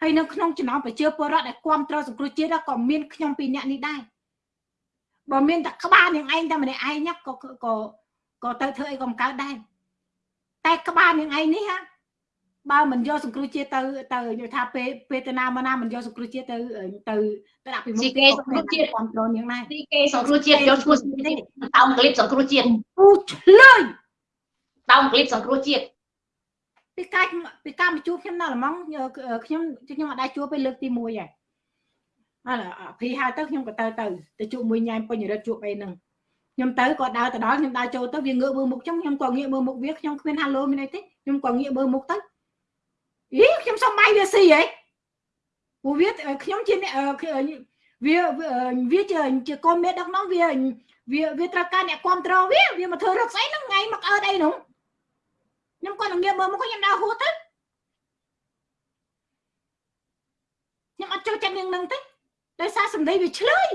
ហើយនៅក្នុងចំណោមប្រជាពលរដ្ឋដែលគ្រប់គ្រងសង្គ្រោះជាតិក៏មានខ្ញុំពីរនាក់នេះដែរបើមានតែក្បាលនាងឯងតែម្នាក់ឯងក៏ក៏ក៏ទៅធ្វើអីក៏មិនកើតដែរតែក្បាលនាងឯងនេះហា បើមិនយកសង្គ្រោះជាតិទៅទៅនិយាយថាពេលពេលទៅណាមកណាមិនយកសង្គ្រោះជាតិទៅទៅទៅដាក់ពីមុខគេសង្គ្រោះជាតិគ្រប់គ្រងនាងដែរទីគេសង្គ្រោះជាតិយកឈ្មោះតោងក្លីបសង្គ្រោះជាតិពូឆ្លើយតោងក្លីបសង្គ្រោះជាតិពីកាយពីការមកជួបខ្ញុំនៅល្មងខ្ញុំខ្ញុំអត់ដែរជួបពេលលើកទី1ហើយអើភីហៅទៅខ្ញុំក៏ទៅទៅទៅជួបមួយញ៉ែពេញរិទ្ធជួបអីហ្នឹងខ្ញុំទៅក៏ដើរទៅដល់ខ្ញុំដើរចូលទៅវាងើបមើលមុខខ្ញុំខ្ញុំក៏ងាកមើលមុខវាខ្ញុំគ្មានហាឡូមានអីទេខ្ញុំក៏ងាកមើលមុខទៅ អីខ្ញុំសុំបាយវាស៊ីហីព្រោះវាខ្ញុំជាវាវាជាជាកូនមេដឹកនាំវាវាវាត្រូវការអ្នកគ្រប់គ្រងវាវាមកធ្វើរកស្អីហ្នឹងថ្ងៃមកអើតអីហ្នឹងខ្ញុំគាត់នឹងងាកមើលមុខខ្ញុំដើរហួសទៅខ្ញុំអត់ចូលចិត្តនាងនឹងទេដោយសារសម្ដីវាឆ្លើយ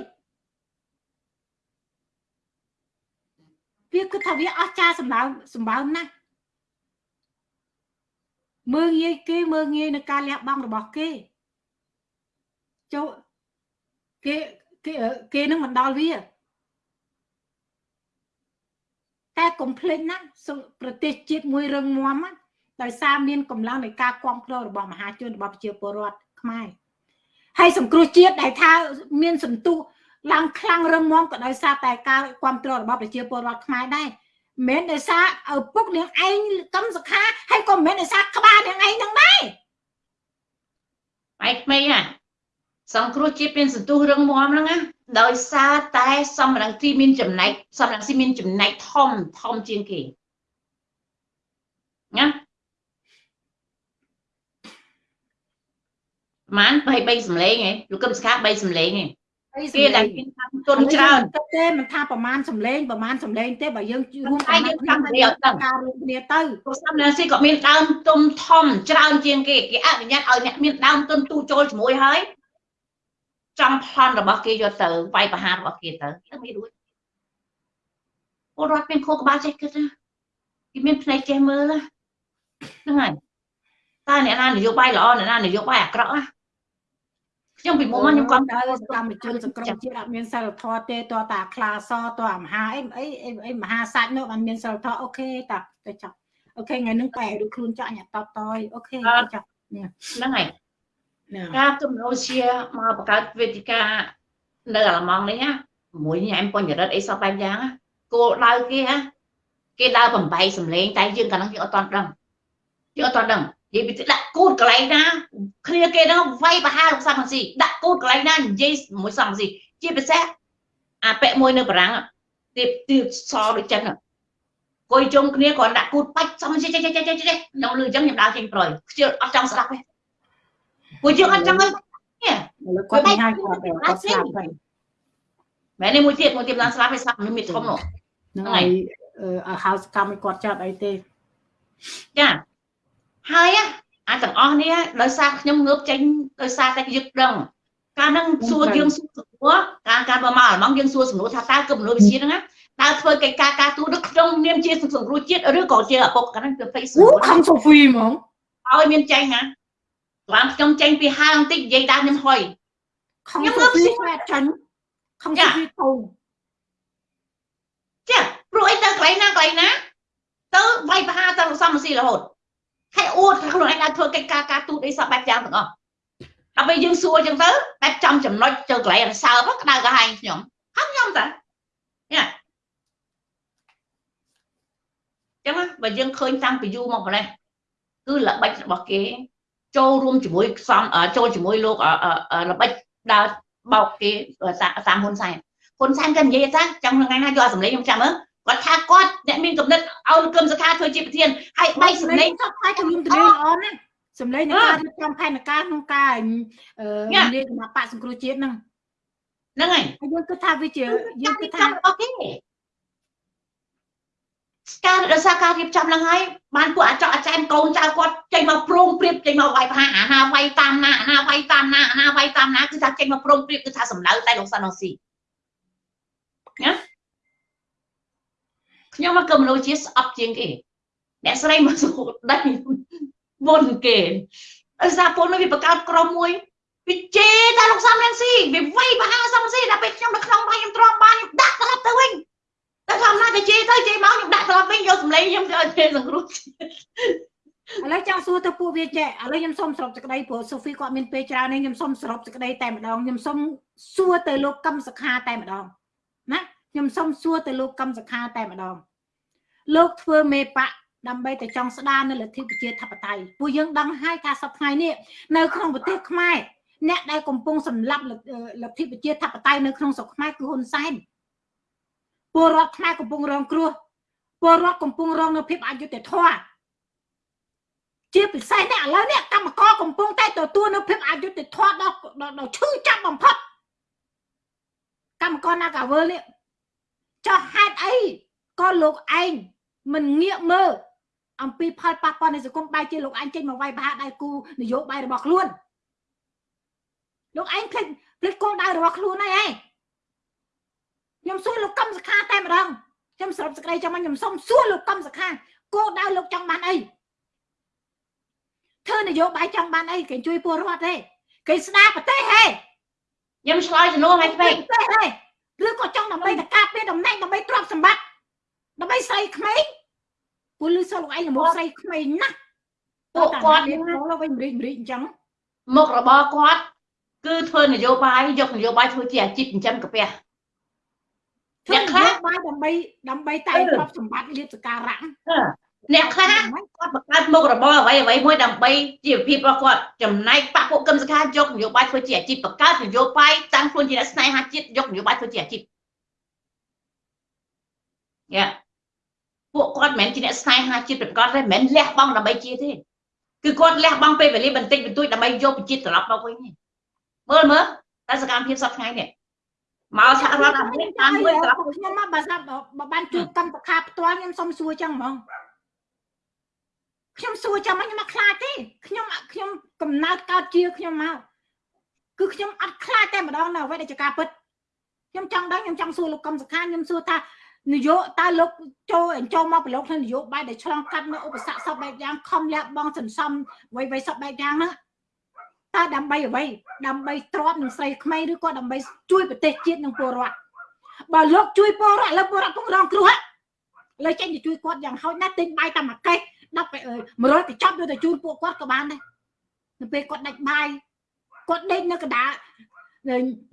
វាគិតថាវាអស្ចារ្យសម្បើមសម្បើមណាស់ មើងងាយគេមើងងាយនឹងការលះបង់របស់គេចូលគេគេគេនឹងមិនដល់វាតែកុំភ្លេចណាប្រទេសជាតិមួយរឹងមាំដោយសារមានកម្លាំងនៃការគ្រប់គ្រងរបស់មហាជនរបស់ប្រជាពលរដ្ឋខ្មែរហើយសង្គ្រោះជាតិដែលថាមានសន្ទុះឡើងខ្លាំងរឹងមាំក៏ដោយសារតែការគ្រប់គ្រងរបស់ប្រជាពលរដ្ឋខ្មែរដែរ មិនដោយសារឪពុកនាងឯងកម្មសខាហើយក៏មិនដោយសារក្បាលនាងឯងហ្នឹងដែរឯក្មេងហ่ะសង្គ្រោះជាតិមានសន្ទុះរឹងមាំហ្នឹងណាដោយសារតែសំរងទីមានចំណែកសំរងស៊ីមានចំណែកធំធំជាងគេណាម៉ាន3 3សម្លេងឯងលោកកឹមសខា3សម្លេងឯង គេដែលមានតាមទុនច្រើនទេមិនថាប្រមាណសម្លេងប្រមាណសម្លេងទេបើយើងរួមតែយើងចាំគ្នាអត់ដឹងការរួមគ្នាទៅព្រោះសំណាស៊ីក៏មានដើមទុំធំច្រើនជាងគេគេអនុញ្ញាតឲ្យអ្នកមានដើមទុនទូចូលជាមួយហើយចំប្លន់របស់គេយកទៅវាយប្រហាររបស់គេទៅទៅមិនរួចពលរដ្ឋមានខួរក្បាលចេះគិតណាគេមានភ្នែកចេះមើលហ្នឹងហើយតើអ្នកណានយោបាយល្អអ្នកណានយោបាយអាក្រក់ណា ខ្ញុំពីមុំខ្ញុំគាត់ទៅសកម្មជនសង្គ្រោះជាតិអត់មានសិលធម៌ទេតើតាខ្លាសតើអាមហាអីអីអីមហាសាច់នោះអត់មានសិលធម៌អូខេតាទៅចាប់អូខេថ្ងៃហ្នឹងបែរដូចខ្លួនចាក់ញ៉ាតបតយអូខេចាប់ហ្នឹងហើយការទំនោរជាមកបង្កើតវេទិកានៅអាឡម៉ង់នេះណាមួយញ៉ែមបញ្ញរិទ្ធអីសពបែបយ៉ាងគោលដៅគេណាគេដើរបំបីសម្លេងតែយើងកាលនោះយើងអត់តន់ដឹងយើងអត់តន់ដឹង និយាយពីដាក់គូតកន្លែងណាគ្នាគេហ្នឹងវាយបហាលោកសំស៊ីដាក់គូតកន្លែងណានិយាយមួយសំស៊ីជាពិសេសអាពាក់មួយនៅបារាំងទៀបទៀបសដូចចឹងគួយជុំគ្នាគ្រាន់ដាក់គូតបាច់សំស៊ីចេះចេះចេះចេះខ្ញុំលឺអញ្ចឹងខ្ញុំដើរចេញប្រយខ្ជិលអត់ចង់ស្ដាប់ទេពួកយើងអត់ចង់ឲ្យនេះគាត់មិនហើយគាត់គាត់ស្លាប់ហើយមែនទេមួយទៀតមួយទៀតឡើងស្លាប់ហើយស្លាប់នឹងមានធំនោះហ្នឹងហើយអឺហៅសកម្មឲ្យគាត់ចាត់អីទេចា ហើយអាទាំងអស់នេះដោយសារខ្ញុំងើបចេញដោយសារតែយើងដឹងកាលហ្នឹងសួរយើងសួរសំណួរការការបើមកអាឡម៉ង់យើងសួរសំណួរថាតើគំនូវិជាហ្នឹងតើធ្វើកិច្ចការការទូតនៅក្នុងនាមជាសង្គ្រោះជាតិឬក៏ជាឪពុកកាលហ្នឹងគឺ Facebook ខំសូហ្វីហ្មងឲ្យមានចេញណាឡើងខ្ញុំចេញពីហាងបន្តិចនិយាយតាមខ្ញុំហុយខំសូហ្វីខ្វែចាញ់ខំសូហ្វីធំចាព្រោះអីទៅកន្លែងណាកន្លែងណាទៅវាយបហាទៅសំស៊ីរហូត ហើយអួតថាខ្លួនឯងអាចធ្វើកិច្ចការការទូតអីសពបែបយ៉ាងទាំងអស់ដល់ពេលយើងសួរអញ្ចឹងទៅបែបចំចំណុចចូលកន្លែងរសើបក្តៅក្រហាយខ្ញុំហើយខ្ញុំតាញ៉ាចឹងបើយើងឃើញតាំងពីយូរមកម្លេះគឺល្បិចរបស់គេ ចូលរួមជាមួយខ្សំចូលជាមួយលោកល្បិចដើរបោកគេតាមហ៊ុនសែនហ៊ុនសែនក៏និយាយថាចាំថ្ងៃណាយកសម្លេងខ្ញុំចាំមើល គាត់ថាគាត់អ្នកមានកំណត់ឲ្យគឹមសខាធ្វើជាប្រធានហើយបៃសម្លេងគាត់ថាជំនុំទលាល្អណាស់សម្លេងនៃការរៀបចំផែនការក្នុងការអឺនិយាយគណៈបកសង្គ្រោះជាតិហ្នឹងហ្នឹងហើយយើងគិតថាវាជាយើងគិតថាអូខេការរសារការរៀបចំហ្នឹងហើយបានពួកអាចអាចែមកូនចៅគាត់ចេញមកប្រងព្រៀបចេញមកវាយប្រហាអាណាវាយតាមណាអាណាវាយតាមណាអាណាវាយតាមណាគឺថាចេញមកប្រងព្រៀបគឺថាសម្ដៅតែលោកសាន់អូស៊ីណា ខ្ញុំមកកំណោជាស្អប់ជាងគេអ្នកស្រីមកសុខដៃមុនគេអសាពលនោះវាបង្កើតក្រុមមួយវាជេរតែលោកសំរងស៊ីវាវាយបហាសំស៊ីដល់ពេលខ្ញុំនៅក្នុងបាយខ្ញុំទ្រាំបានខ្ញុំដាក់ត្រឡប់ទៅវិញតែថាណាទៅជេរទៅជេរមកខ្ញុំដាក់ត្រឡប់វិញយកសម្លេងខ្ញុំទៅជេរសង្គ្រោះឥឡូវចង់សួរទៅពួកវាចេះឥឡូវខ្ញុំសុំសរុបសេចក្តីព្រោះសូហ្វីគាត់មានពេលច្រើននេះខ្ញុំសុំសរុបសេចក្តីតែម្ដងខ្ញុំសុំសួរទៅលោកកឹមសខាតែម្ដងណា ខ្ញុំសុំសួរទៅលោកកឹមសខាតែម្ដងលោកធ្វើមេបកដើម្បីតែចង់ស្ដារនៅលទ្ធិប្រជាធិបតេយ្យពួកយើងដឹងហើយថាសប្តាហ៍នេះនៅក្នុងប្រទេសខ្មែរអ្នកដែលកំពុងសម្លាប់លទ្ធិប្រជាធិបតេយ្យនៅក្នុងស្រុកខ្មែរគឺហ៊ុនសែនពលរដ្ឋខ្មែរកំពុងរងគ្រោះពលរដ្ឋកំពុងរងនៅភាពអយុត្តិធម៌ជាពិសេសនេះឥឡូវនេះកម្មករកំពុងតែទទួលនៅភាពអយុត្តិធម៌ដល់ដល់ឈឺចាប់បំផុតកម្មករ Nagavel នេះ ចោះហេតុអីក៏លោកឯងមិនងាកមើលអំពីផលប៉ះពាល់នៃសង្គមបែរជាលោកឯងចេញមកវាយប្រហារដៃគូនយោបាយរបស់ខ្លួនលោកឯងភ្លេចភ្លេចគោលដៅរបស់ខ្លួនហើយឯងខ្ញុំសួរលោកកឹមសខាតែម្ដងខ្ញុំសរុបសេចក្តីចាំខ្ញុំសុំសួរលោកកឹមសខាគោលដៅលោកចង់បានអីធ្វើនយោបាយចង់បានអីគេជួយពលរដ្ឋទេគេស្ដារប្រទេសហេខ្ញុំឆ្លើយជំនួសឲ្យពេកទេ ឬក៏ចង់ដើម្បីតការពារតំណែងដើម្បីទ្រព្យសម្បត្តិដើម្បីស្រីក្មេងពលលឺសលោកឯងល្មមស្រីក្មេងណាស់ពួកគាត់វិញម្រិចម្រិចអញ្ចឹងមុខរបរគាត់គឺធ្វើនយោបាយយកនយោបាយធ្វើជាអាជីពចិញ្ចឹមកាពះអ្នកខ្លះបាយដើម្បីដើម្បីតែទ្រព្យសម្បត្តិលៀបសការៈ អ្នកខ្លះគាត់បង្កើតមុខរបរអ្វីអ្វីមួយដើម្បីជីវភាពរបស់គាត់ចំណែកបពពួកកឹមសខាយកនយោបាយធ្វើជាអាជីពបង្កើតនយោបាយតាំងខ្លួនជាអ្នកស្នេហាជាតិយកនយោបាយធ្វើជាអាជីពយ៉ាពួកគាត់មិនមែនជាអ្នកស្នេហាជាតិប្រកបទេមិនមែនលះបង់ដើម្បីជាទេគឺគាត់លះបង់ពេលវេលាបន្តិចបន្តួចដើម្បីយកប្រជាត្រឡប់មកវិញទេមើលមើលតែសកម្មភាពសប្តាហ៍ថ្ងៃនេះមកសហរដ្ឋអាមេរិកតាមមួយត្រឡប់ខ្ញុំមកបើស្ដាប់បើបានជួបកម្មសខាផ្ទាល់ខ្ញុំសុំសួរចឹងហ្មង ខ្ញុំសួរចាំខ្ញុំមកខ្លាចទេខ្ញុំខ្ញុំកំណើតកើតជាខ្ញុំមកគឺខ្ញុំអត់ខ្លាចតែម្ដងនៅអ្វីដែលជាការពិតខ្ញុំចង់ដឹងខ្ញុំចង់សួរលោកកឹមសុខាខ្ញុំសួរថានយោតើលោកចូលចូលមកប្រឡូកក្នុងនយោបាយដែលឆ្លងកាត់នៅឧបសគ្គសពបែបយ៉ាងខំលះបង់សន្សំអ្វីៗសពបែបយ៉ាងហ្នឹងតើដើម្បីអ្វីដើម្បីទ្រាំនឹងស្រីក្មេងឬក៏ដើម្បីជួយប្រទេសជាតិនិងពលរដ្ឋបើលោកជួយពលរដ្ឋលើពលរដ្ឋកំរងគ្រោះលើចេញទៅជួយគាត់យ៉ាងហោចណាស់ទិញបាយតាមមួយកេះ 10 100កញ្ចប់យកទៅជូនពួកគាត់ក៏បានដែរនៅពេលគាត់ដាច់បាយគាត់ដេកនៅកណ្ដាល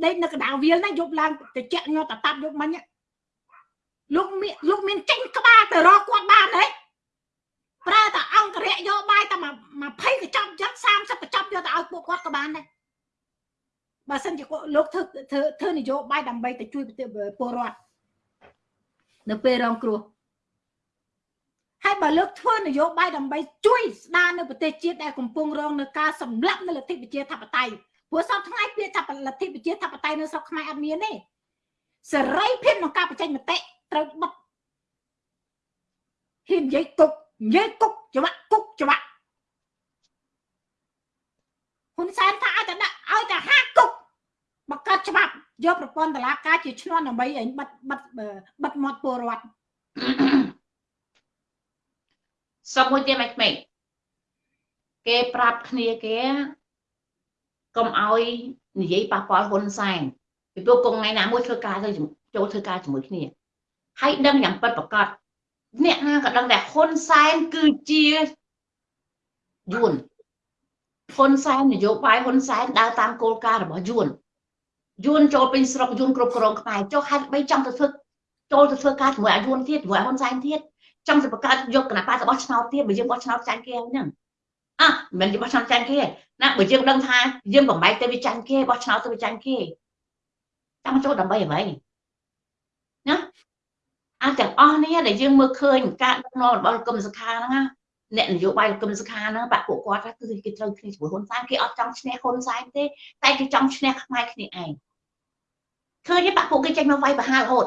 ដេកនៅកណ្ដាលវាលណាយប់ឡើងទៅចាក់ញាត់តតាប់យកមិញលោកមានលោកមានចេញក្បាលទៅរកគាត់បានទេប្រើតែអង្គរៈយកបាយតែ20កញ្ចប់ចឹង30កញ្ចប់យកទៅឲ្យពួកគាត់ក៏បានដែរបើសិនជាលោកធ្វើធ្វើធ្វើនយោបាយដើម្បីទៅជួយពលរដ្ឋនៅពេលរងគ្រោះ ហើយបើលើកធ្វើនយោបាយដើម្បីជួយស្ដារនៅប្រទេសជាតិដែលកំពុងរងនឹងការសម្លាប់នៅលទ្ធិប្រជាធិបតេយ្យព្រោះសពថ្ងៃពាក្យថាលទ្ធិប្រជាធិបតេយ្យនៅស្រុកខ្មែរអត់មានទេសេរីភាពក្នុងការបញ្ចេញមតិត្រូវបិទហ៊ាននិយាយគុកនិយាយគុកច្បាក់គុកច្បាក់ហ៊ុនសែនថាឲ្យតែដាក់ឲ្យតែហាគុកបង្កើតច្បាប់យកប្រព័ន្ធតឡាការជាឈ្នន់ដើម្បីឲ្យបិទបិទបិទមាត់ពលរដ្ឋ សុំមួយទៀតមិនក្មេងគេប្រាប់គ្នាគេកុំឲ្យនិយាយប៉ះពាល់ហ៊ុនសែនពីព្រោះកងថ្ងៃណាមួយធ្វើការទៅចូលធ្វើការជាមួយគ្នាហើយដឹងយ៉ាងពិតប្រកបអ្នកណាក៏ដឹងដែរហ៊ុនសែនគឺជាយួនហ៊ុនសែននយោបាយហ៊ុនសែនដើរតាមគោលការណ៍របស់យួនយួនចូលពេញស្រុកយួនគ្រប់គ្រងខ្មែរចុះហេតុបីចង់ទៅធ្វើចូលទៅធ្វើការជាមួយអាយួនទៀតជាមួយហ៊ុនសែនទៀត ចង់ទៅបង្កើតយកគណៈបករបស់ឆ្នោតទៀតបើយើងបោះឆ្នោតចាញ់គេហ្នឹងអ่ะមិនមែនបោះឆ្នោតចាញ់គេណាបើយើងដឹងថាយើងបំបែកទៅវាចាញ់គេបោះឆ្នោតទៅវាចាញ់គេចង់ចូលដើម្បីអ្វីណាអាចទាំងអស់នេះដែលយើងមើលឃើញការដឹកនាំរបស់លោកកឹមសុខាហ្នឹងណាអ្នកនយោបាយលោកកឹមសុខាហ្នឹងបាក់ពួកគាត់គឺគេត្រូវគ្នាជាមួយហ៊ុនសែនគេអត់ចង់ឈ្នះហ៊ុនសែនទេតែគេចង់ឈ្នះខ្មែរគ្នាឯងឃើញទេបាក់ពួកគេចេញមកវាយប្រហាររហូត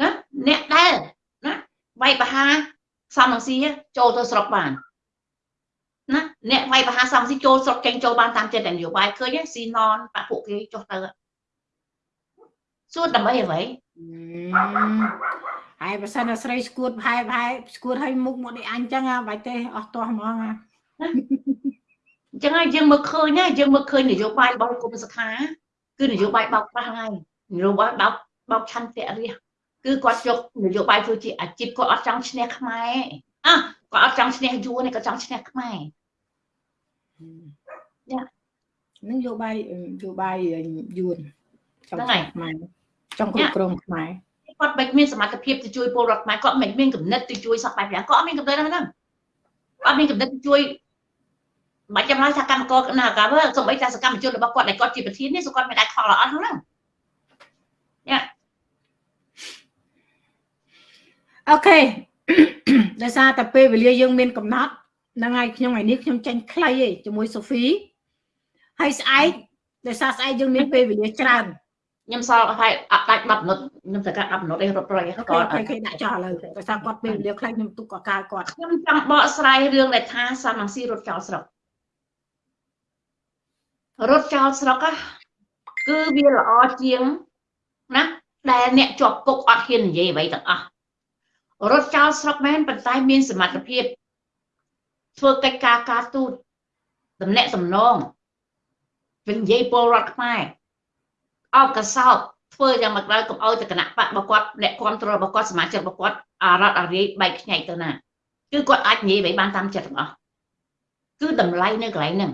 ណាអ្នកដែលណា វាយប្រហារសំនឹងស៊ីចូលទៅស្រុកបានណាអ្នកវាយប្រហារសំស៊ីចូលស្រុកចេញចូលបានតាមចិត្តនយោបាយឃើញស៊ីណនបាក់ពួកគេចុះទៅសួរដើម្បីអ្វីហើយបើសិនតែស្រីស្គួតផែផែស្គួតឲ្យមុខមកនេះអញចឹងបាច់ទេអស់ទាស់ហ្មងអញ្ចឹងហើយយើងមើលឃើញណាយើងមើលឃើញនយោបាយរបស់គុំសខាគឺនយោបាយបោកប្រាស់ហើយនយោបាយបោកបោកឆន្ទៈរះ គឺគាត់យកនយោបាយធ្វើជាអាជីពគាត់អត់ចង់ឈ្នះខ្មែរអះគាត់អត់ចង់ឈ្នះយួនទេគាត់ចង់ឈ្នះខ្មែរយ៉ានឹងយោបាយយោបាយយួនចង់ខ្មែរចង់គ្រប់គ្រងខ្មែរគាត់មិនមានសមត្ថភាពទៅជួយពលរដ្ឋខ្មែរគាត់មិនមានកំណត់ទៅជួយសពបែបយ៉ាងគាត់អត់មានកំណត់ហ្នឹងគាត់មានកំណត់ទៅជួយមិនចាំឡើយថាកម្មករណាកាវើសូម្បីតែសកម្មជនរបស់គាត់ដែលគាត់ជាប្រធាននេះសូគាត់មិនអាចខលអត់ហ្នឹងយ៉ា អូខេដោយសារតែពេលវេលាយើងមានកំណត់ហ្នឹងហើយខ្ញុំថ្ងៃនេះខ្ញុំចេញខ្លីឯងជាមួយសូហ្វីហើយស្អែកដោយសារស្អែកយើងមានពេលវេលាច្រើនខ្ញុំសល់ហើយអត់ដាច់10មិនិតខ្ញុំត្រូវការ10មិនិតឯងរត់ប្រយគាត់គេដាក់ចោលឥឡូវដោយសារគាត់ពេលវេលាខ្លីខ្ញុំទុកកកាគាត់ខ្ញុំចង់បកស្រាយរឿងដែលថាសំនឹងស៊ីរត់ចោលស្រុករត់ចោលស្រុកគឺវាល្អជាងណាដែលអ្នកជាប់គុកអត់ហ៊ាននិយាយអ្វីទាំងអស់ រត់ចោលស្រុកមែនប៉ុន្តែមានសមត្ថភាពធ្វើកិច្ចការការទូតតំណែងសំណងវិញនិយាយពលរដ្ឋខ្មែរអោបកសោបធ្វើយ៉ាងមកដល់កុំអោយទៅគណៈបករបស់គាត់អ្នកគ្រប់គ្រងរបស់គាត់សមាជិករបស់គាត់អារ៉ាត់អារីបែកខ្ញែកទៅណាគឺគាត់អាចនិយាយអ្វីបានតាមចិត្តទាំងអស់គឺតម្លៃនៅកន្លែងហ្នឹង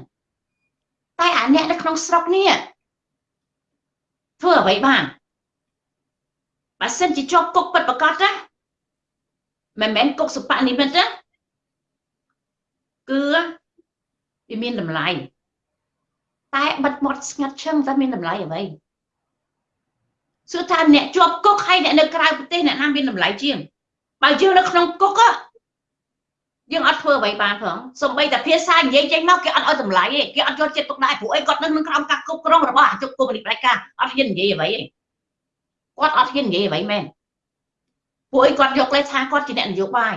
តែអាអ្នកនៅក្នុងស្រុកនេះធ្វើអ្វីបានបើសិនជាជាប់គុកពិតប្រកបណា មិនមែនគុកសបនិមិត្តណាគឺវាមានតម្លៃតែបិទមាត់ស្ងាត់ឈឹងតែមានតម្លៃអ្វីសួរថាអ្នកជាប់គុកហើយអ្នកនៅក្រៅប្រទេសអ្នកណាមានតម្លៃជាងបើយើងនៅក្នុងគុកយើងអត់ធ្វើអ្វីបានផងសំបីតែភាសានិយាយចេញមកគេអត់ឲ្យតម្លៃទេគេអត់យកចិត្តទុកដាក់ព្រោះអីគាត់នៅក្នុងក្រោមការគ្រប់គ្រងរបស់អាជុកគុំនីផ្ដាច់ការអត់ហ៊ាននិយាយអ្វីទេគាត់អត់ហ៊ាននិយាយអ្វីមែន ព្រោះអីគាត់យកលេខថាគាត់ជាអ្នកនយោបាយ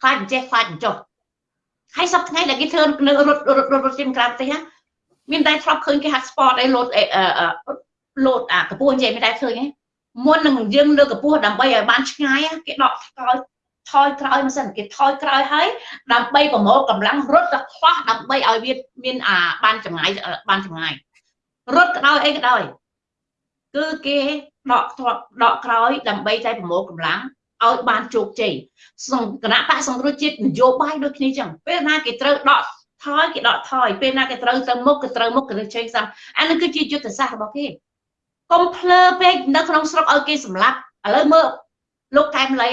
ខ្លាចអញ្ចេះខ្លាចអញ្ចោះហើយសប្តាហ៍ថ្ងៃដែលគេធ្វើនៅរត់រត់រត់ជិះក្រៅប្រទេសមានតែធ្លាប់ឃើញគេហាត់ sport អីលោតលោតអាកពស់និយាយមានតែឃើញហ៎មុននឹងយើងលើកពស់ដើម្បីឲ្យបានឆ្ងាយគេដកក្រោយថយក្រោយមកសិនគេថយក្រោយហើយដើម្បីប្រមូលកម្លាំងរត់ទៅខ្វះដើម្បីឲ្យវាមានអាបានចម្ងាយបានចម្ងាយរត់ក៏ដោយអីក៏ដោយគឺគេដកដកក្រោយដើម្បីតែប្រមូលកម្លាំង ឲ្យបានជោគជ័យសង្គណៈបកសង្គ្រោះជាតិនយោបាយដូចគ្នាចឹងពេលណាគេត្រូវដកថយគេដកថយពេលណាគេត្រូវទៅមុខគេត្រូវមុខគេទៅជ័យសាំអានេះគឺជាយុទ្ធសាស្ត្ររបស់គេកុំភ្លើពេកនៅក្នុងស្រុកឲ្យគេសម្លាប់ឥឡូវមើលលោកកែមលី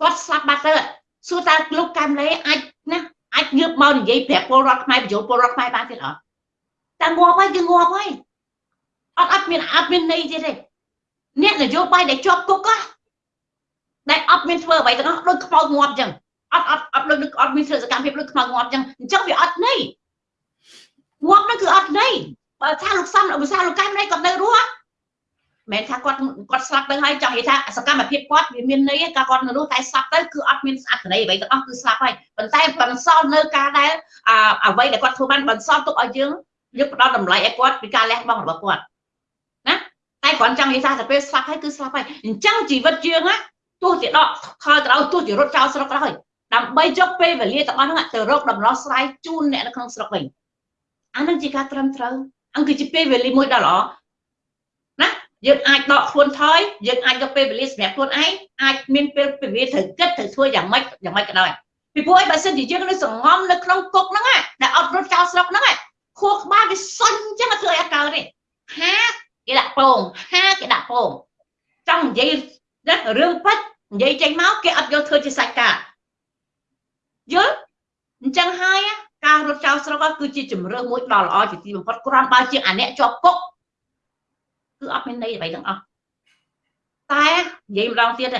គាត់ស្លាប់បាត់ទៅសួរតើលោកកែមលេអាចណាអាចងើបមកនិយាយប្រាប់ពលរដ្ឋខ្មែរបញ្ចូលពលរដ្ឋខ្មែរបានទៀតអត់តែងាប់ហើយគឺងាប់ហើយអត់អត់មានអត់មានន័យទៀតទេអ្នកនយោបាយដែលជាប់គុកណា ដែលអត់មានធ្វើអ្វីទាំងអស់ដូចខ្មោចងាប់អញ្ចឹងអត់អត់អត់ដូចអត់មានធ្វើសកម្មភាពដូចខ្មោចងាប់អញ្ចឹងអញ្ចឹងវាអត់ន័យងាប់នោះគឺអត់ន័យបើថាលោកសំឧស្សាហ៍លោកកែមលេគាត់នៅរស់មិនថាគាត់គាត់ស្លាប់ទៅហើយចង់និយាយថាសកម្មភាពគាត់វាមានន័យការគាត់នៅនោះតែស្លាប់ទៅគឺអត់មានអត្ថន័យអ្វីទាំងអស់គឺស្លាប់ហើយប៉ុន្តែបន្សល់នៅការដែលអ្វីដែលគាត់ធ្វើបានបន្សល់ទុកឲ្យយើងយើងផ្ដល់តម្លៃឲ្យគាត់ពីការលះបង់របស់គាត់ណាតែគ្រាន់ចង់និយាយថាទៅពេលស្លាប់ហើយគឺស្លាប់ហើយអញ្ចឹងជីវិតយើងណា ទោះជាដកខលក្រោយទោះជារត់ចោលស្រុកក្រោយដើម្បីយកពេលវេលាទាំងអស់ហ្នឹងទៅរកដំណោះស្រាយជូនអ្នកនៅក្នុងស្រុកវិញអានឹងជាការត្រឹមត្រូវអង្គគឺជាពេលវេលាមួយដ៏ល្អយើងអាចដកខ្លួនថយយើងអាចយកពេលវេលាសម្រាប់ខ្លួនឯងអាចមានពេលពេលវេលាត្រូវគិតត្រូវធ្វើយ៉ាងម៉េចយ៉ាងម៉េចក៏ដោយពីព្រោះឯបើសិនជាយើងនៅសងំនៅក្នុងគុកហ្នឹងដែលអត់រត់ចោលស្រុកហ្នឹងខួរក្បាលវាសុញអញ្ចឹងធ្វើឲ្យអត់កើតទេហាគេដាក់ពងហាគេដាក់ពងចង់និយាយរឿងពិត និយាយចេញមកគេអត់យកធ្វើជាសាច់ការយល់អញ្ចឹងហើយការរត់ចោលស្រុកគឺជាជំរឿមួយដ៏ល្អជាទីបំផុតគ្រាន់បើជាអាអ្នកជាប់គុកគឺអត់មានន័យអ្វីទាំងអស់តែនិយាយម្ដងទៀត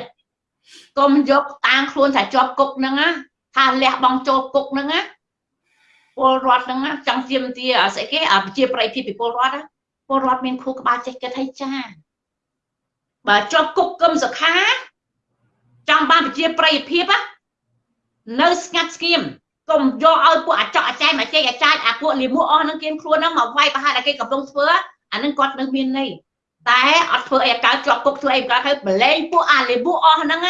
កុំយកតាមខ្លួនថាជាប់គុកហ្នឹងណាថាលះបង់ចូលគុកហ្នឹងណាពលរដ្ឋហ្នឹងចង់ជាមទាស្អីគេអាជាប្រៃភាពពីពលរដ្ឋពលរដ្ឋមានខួរក្បាលចេះគិតឲ្យចាបើជាប់គុកគឹមសុខា ចង់បានប្រជាប្រិយភាពនៅស្ងាត់ស្ងៀមកុំយកឲ្យពួកអាចកអាចែមកចេះអាចារ្យអាពួកលីមួអស់ហ្នឹងគេខ្លួនហ្នឹងមកវាយប្រហារតែគេកំពុងធ្វើអាហ្នឹងគាត់នៅមានន័យតែអត់ធ្វើអីកើតជាប់គុកធ្វើអីកើតហើយបលែងពួកអាលេប៊ូអស់ហ្នឹង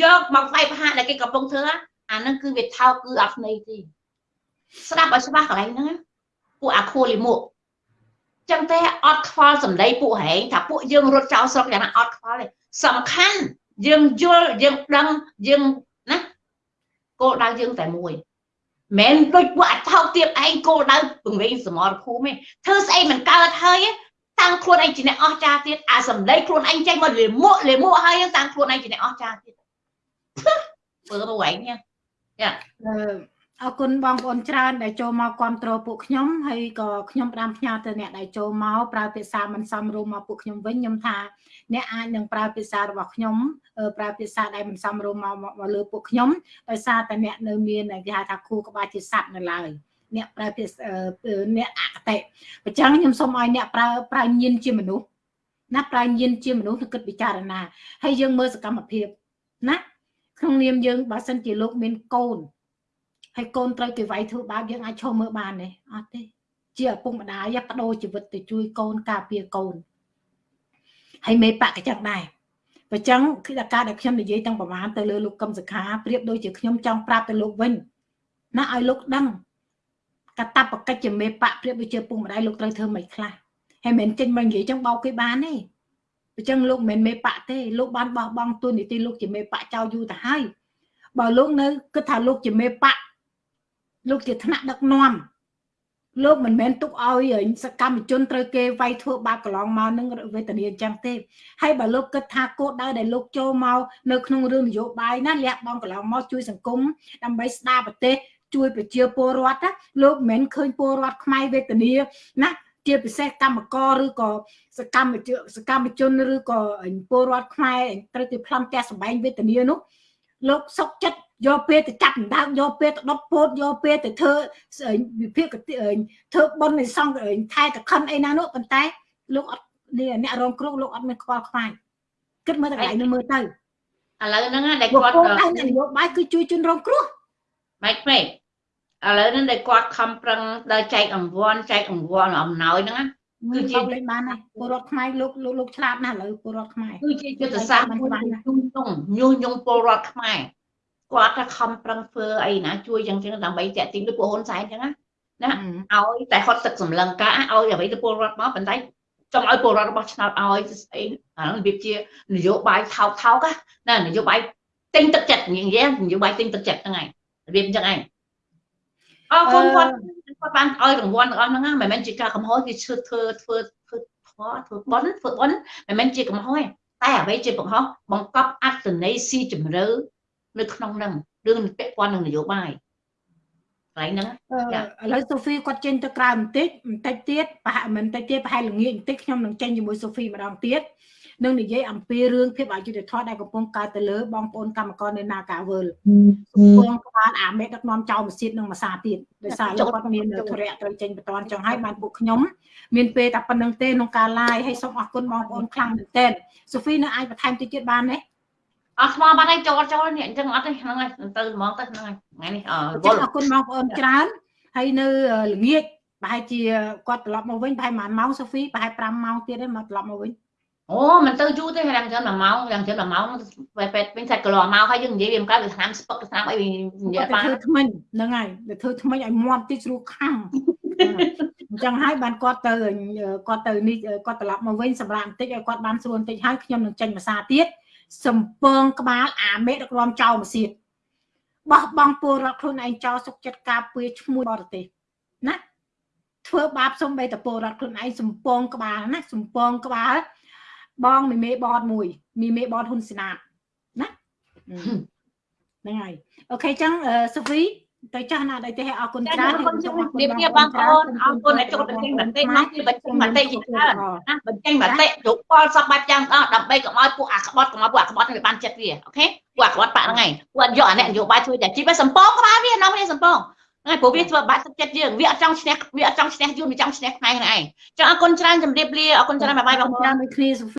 យកមកវាយប្រហារដែលគេកំពុងធ្វើអាហ្នឹងគឺវាថោកគឺអត់ន័យទេស្ដាប់ឲ្យច្បាស់កន្លែងហ្នឹងពួកអាខួលីមួកចឹងតែអត់ខ្វល់សម្ដីពួកហែងថាពួកយើងរត់ចោលស្រុកយ៉ាងណាអត់ខ្វល់ទេសំខាន់ យើងយល់យើងដឹងយើងណាគោលដៅយើងតែមួយមិនដូចពួកអាថោកទៀតឯងគោលដៅពង្រឹងសមរភូមិទេធ្វើស្អីមិនកើតហើយតាំងខ្លួនឯងជាអ្នកអស្ចារ្យទៀតអាសម្ដីខ្លួនឯងចេញមកលេមួកលេមួកហើយតាំងខ្លួនឯងជាអ្នកអស្ចារ្យទៀតធ្វើទៅឯងញ៉ា អឺអរគុណបងប្អូនច្រើនដែលចូលមកគ្រប់គ្រងពួកខ្ញុំហើយក៏ខ្ញុំផ្ដាំផ្ញើទៅអ្នកដែលចូលមកប្រើភាសាមិនសមរម្យមកពួកខ្ញុំវិញខ្ញុំថាអ្នកអាចនឹងប្រើភាសារបស់ខ្ញុំប្រើភាសាដែលមិនសមរម្យមកមកលើពួកខ្ញុំដោយសារតែអ្នកនៅមានគេហៅថាគូក្បាលជាសัตว์នៅឡើយអ្នកប្រើភាសាអ្នកអកតេអញ្ចឹងខ្ញុំសូមឲ្យអ្នកប្រើប្រើញៀនជាមនុស្សណាប្រើញៀនជាមនុស្សទៅគិតពិចារណាហើយយើងមើលសកម្មភាពណាក្នុងនាមយើងបើសិនជាលោកមានកូន ហើយកូនត្រូវគេវាយធ្វើបាបយើងអាចឈរមើលបានទេអត់ទេ ជាឪពុកម្ដាយបដូរជីវិតទៅជួយកូនការពារកូនហើយមេបកក៏ចឹងដែរបើចឹងគឺការដែលខ្ញុំនិយាយតាំងប្រហែលទៅលើលោកកឹមសុខាប្រៀបដូចជាខ្ញុំចង់ប្រាប់ទៅលោកវិញណាឲ្យលោកដឹងកតបកិច្ចជាមេបកប្រៀបដូចជាពុកម្ដាយលោកត្រូវធ្វើមិនខ្លះហើយមិនចេញមកនិយាយចឹងបោកគេបានទេអញ្ចឹងលោកមិនមែនមេបកទេលោកបានបោះបង់ទួនាទីលោកជាមេបកចោលយូរទៅហើយបើលោកនៅគិតថាលោកជាមេបក លោកជាថ្នាក់ដឹកនាំលោកមិនមែនទុកឲ្យសកម្មជនត្រូវគេវាយធ្វើបាបកន្លងមកនឹងវេទនាអញ្ចឹងទេហើយបើលោកគិតថាគោលដៅដែលលោកចូលមកនៅក្នុងរឿងនយោបាយណាលះបង់កន្លងមកជួយសង្គមដើម្បីស្ដារប្រទេសជួយប្រជាពលរដ្ឋណាលោកមិនមែនឃើញពលរដ្ឋខ្មែរវេទនាណាជាពិសេសកម្មករឬក៏សកម្មជនសកម្មជនឬក៏ពលរដ្ឋខ្មែរត្រូវទៅប្លន់ផ្ទះសម្បែងវេទនានោះលោកសុកចិត្ត យកពេលទៅចាប់ដណ្ដើមយកពេលទៅដុតពោតយកពេលទៅធ្វើវិភាគធ្វើបុណ្យនៃសង្ឃថែតខិនអីណានោះប៉ុន្តែលោកអត់អ្នករងគ្រោះលោកអត់មានខ្វល់ខ្វាយគិតមើលតែកន្លែងនោះមើលទៅឥឡូវហ្នឹងដែលគាត់នយោបាយគឺជួយជនរងគ្រោះម៉េចពេកឥឡូវហ្នឹងដែលគាត់ខំប្រឹងដល់ចែកអង្វាន់ចែកអង្វាន់អំណោយហ្នឹងគឺជាលេខបានណាពលរដ្ឋខ្មែរលោកលោកលោកឆ្លាតណាស់ឥឡូវពលរដ្ឋខ្មែរគឺជាយុទ្ធសាស្ត្រមួយញុះញង់ញុះញង់ពលរដ្ឋខ្មែរ គាត់ថាខំប្រឹងធ្វើអីណាជួយយ៉ាងចឹងដើម្បីតាក់ទាញដូចពួកហ៊ុនសែនចឹងណាណាឲ្យតែហត់ទឹកសម្លឹងការឲ្យអ្វីទៅពលរដ្ឋមកប៉ុន្តែចង់ឲ្យពលរដ្ឋរបស់ឆ្នោតឲ្យស្អីអារបៀបជានយោបាយថោកថោកណានយោបាយទិញទឹកចិត្តនិយាយនយោបាយទិញទឹកចិត្តហ្នឹងឯងរបៀបចឹងឯងអរគុណគាត់គាត់បានឲ្យរង្វាន់ទាំងអស់ហ្នឹងមិនមែនជាការកំហុសគេឈឺធ្វើធ្វើធ្វើធ្វើធ្វើបន់ធ្វើបន់មិនមែនជាកំហុសទេតែអ្វីជាកំហុសបង្កប់អត្តន័យស៊ីជម្រៅ នៅក្នុងហ្នឹងរឿងពាក់ព័ន្ធនឹងនយោបាយកន្លែងហ្នឹងឥឡូវសូហ្វីគាត់ចេញទៅក្រៅបន្តិចបន្តិចទៀតប្រហែលមិនបន្តិចទៀតប្រហែលល្ងាចបន្តិចខ្ញុំនឹងចេញជាមួយសូហ្វីម្ដងទៀតនឹងនិយាយអំពីរឿងភាពអយុត្តិធម៌ដែលកំពុងកើតទៅលើបងប្អូនកម្មករនៅ Nagawal ពងក្បាលអាមេដឹកនាំចៅម៉ាស៊ីននិងម៉ាសាទៀតដោយសារលោកគាត់មានធរៈត្រូវចេញបន្តចង់ឲ្យបានពួកខ្ញុំមានពេលតែប៉ុណ្្នឹងទេក្នុងការ live ហើយសូមអរគុណបងប្អូនខ្លាំងមែនទែនសូហ្វីនៅអាចបន្ថែមតិចទៀតបានទេ អត់ស្មោះបាត់ហើយចូលចូលនេះអញ្ចឹងអត់ទេហ្នឹងហើយទៅហ្មងទៅហ្នឹងហើយថ្ងៃនេះអរគុណបងប្អូនច្រើនហើយនៅល្ងាចប្រហែលជាគាត់ត្រឡប់មកវិញប្រហែល1ម៉ោងសូហ្វីប្រហែល5ម៉ោងទៀតទេមកត្រឡប់មកវិញអូមិនទៅយូរទេយ៉ាងច្រើន1ម៉ោងយ៉ាងច្រើន1ម៉ោងពេលពេទ្យវិញសាច់កន្លងមកហើយយើងនិយាយវាមិនកើតវាឆ្នាំស្ពឹកឆ្នាំអីនិយាយបានធ្វើថ្មិញហ្នឹងហើយទៅធ្វើថ្មិញឲ្យមាត់តិចស្រួលខំអញ្ចឹងហើយបានគាត់ទៅគាត់ទៅនេះគាត់ត្រឡប់មកវិញសម្រាប់បន្តិចឲ្យគាត់បានស្រួលបន្តិចហើយខ្ញុំនឹងចេញភាសាទៀត សំពងក្បាលអាមេដឹកនាំចោលមកសៀតបោះបង់ពលរដ្ឋខ្លួនឯងចោលសុកចិត្តការពារឈ្មោះបរទេសណាធ្វើបាបសំបីតពលរដ្ឋខ្លួនឯងសំពងក្បាលណាសំពងក្បាល បងមីមេបតមួយមីមេបតហ៊ុនសេនាណាហ្នឹងហើយអូខេចឹងសូហ្វី ទៅចាស់ណាដៃទេអរគុណច្រើនអរគុណជំរាបលាបងប្អូនអរគុណដែលចូលបញ្ចេញមតិមកគឺបញ្ចេញមតិជាច្រើនណាបញ្ចេញមតិយោបល់សពបែបយ៉ាងអស់ដើម្បីកុំឲ្យពួកអាក្បត់កុំឲ្យពួកអាក្បត់នឹងបានចិត្តវាអូខេពួកអាក្បត់បាក់ហ្នឹងឯងពួកយកអាអ្នកនយោបាយជួយតែជីបសំពងក្បាលវានាំគ្នាសំពងហ្នឹងព្រោះវាធ្វើបាក់ទឹកចិត្តយើងវាអត់ចង់ឈ្នះវាអត់ចង់ឈ្នះយួនវាចង់ឈ្នះខ្មែរហ្នឹងឯងចឹងអរគុណច្រើនជំរាបលាអរគុណច្រើនបាយបាយបងប្អូនដូចគ្នា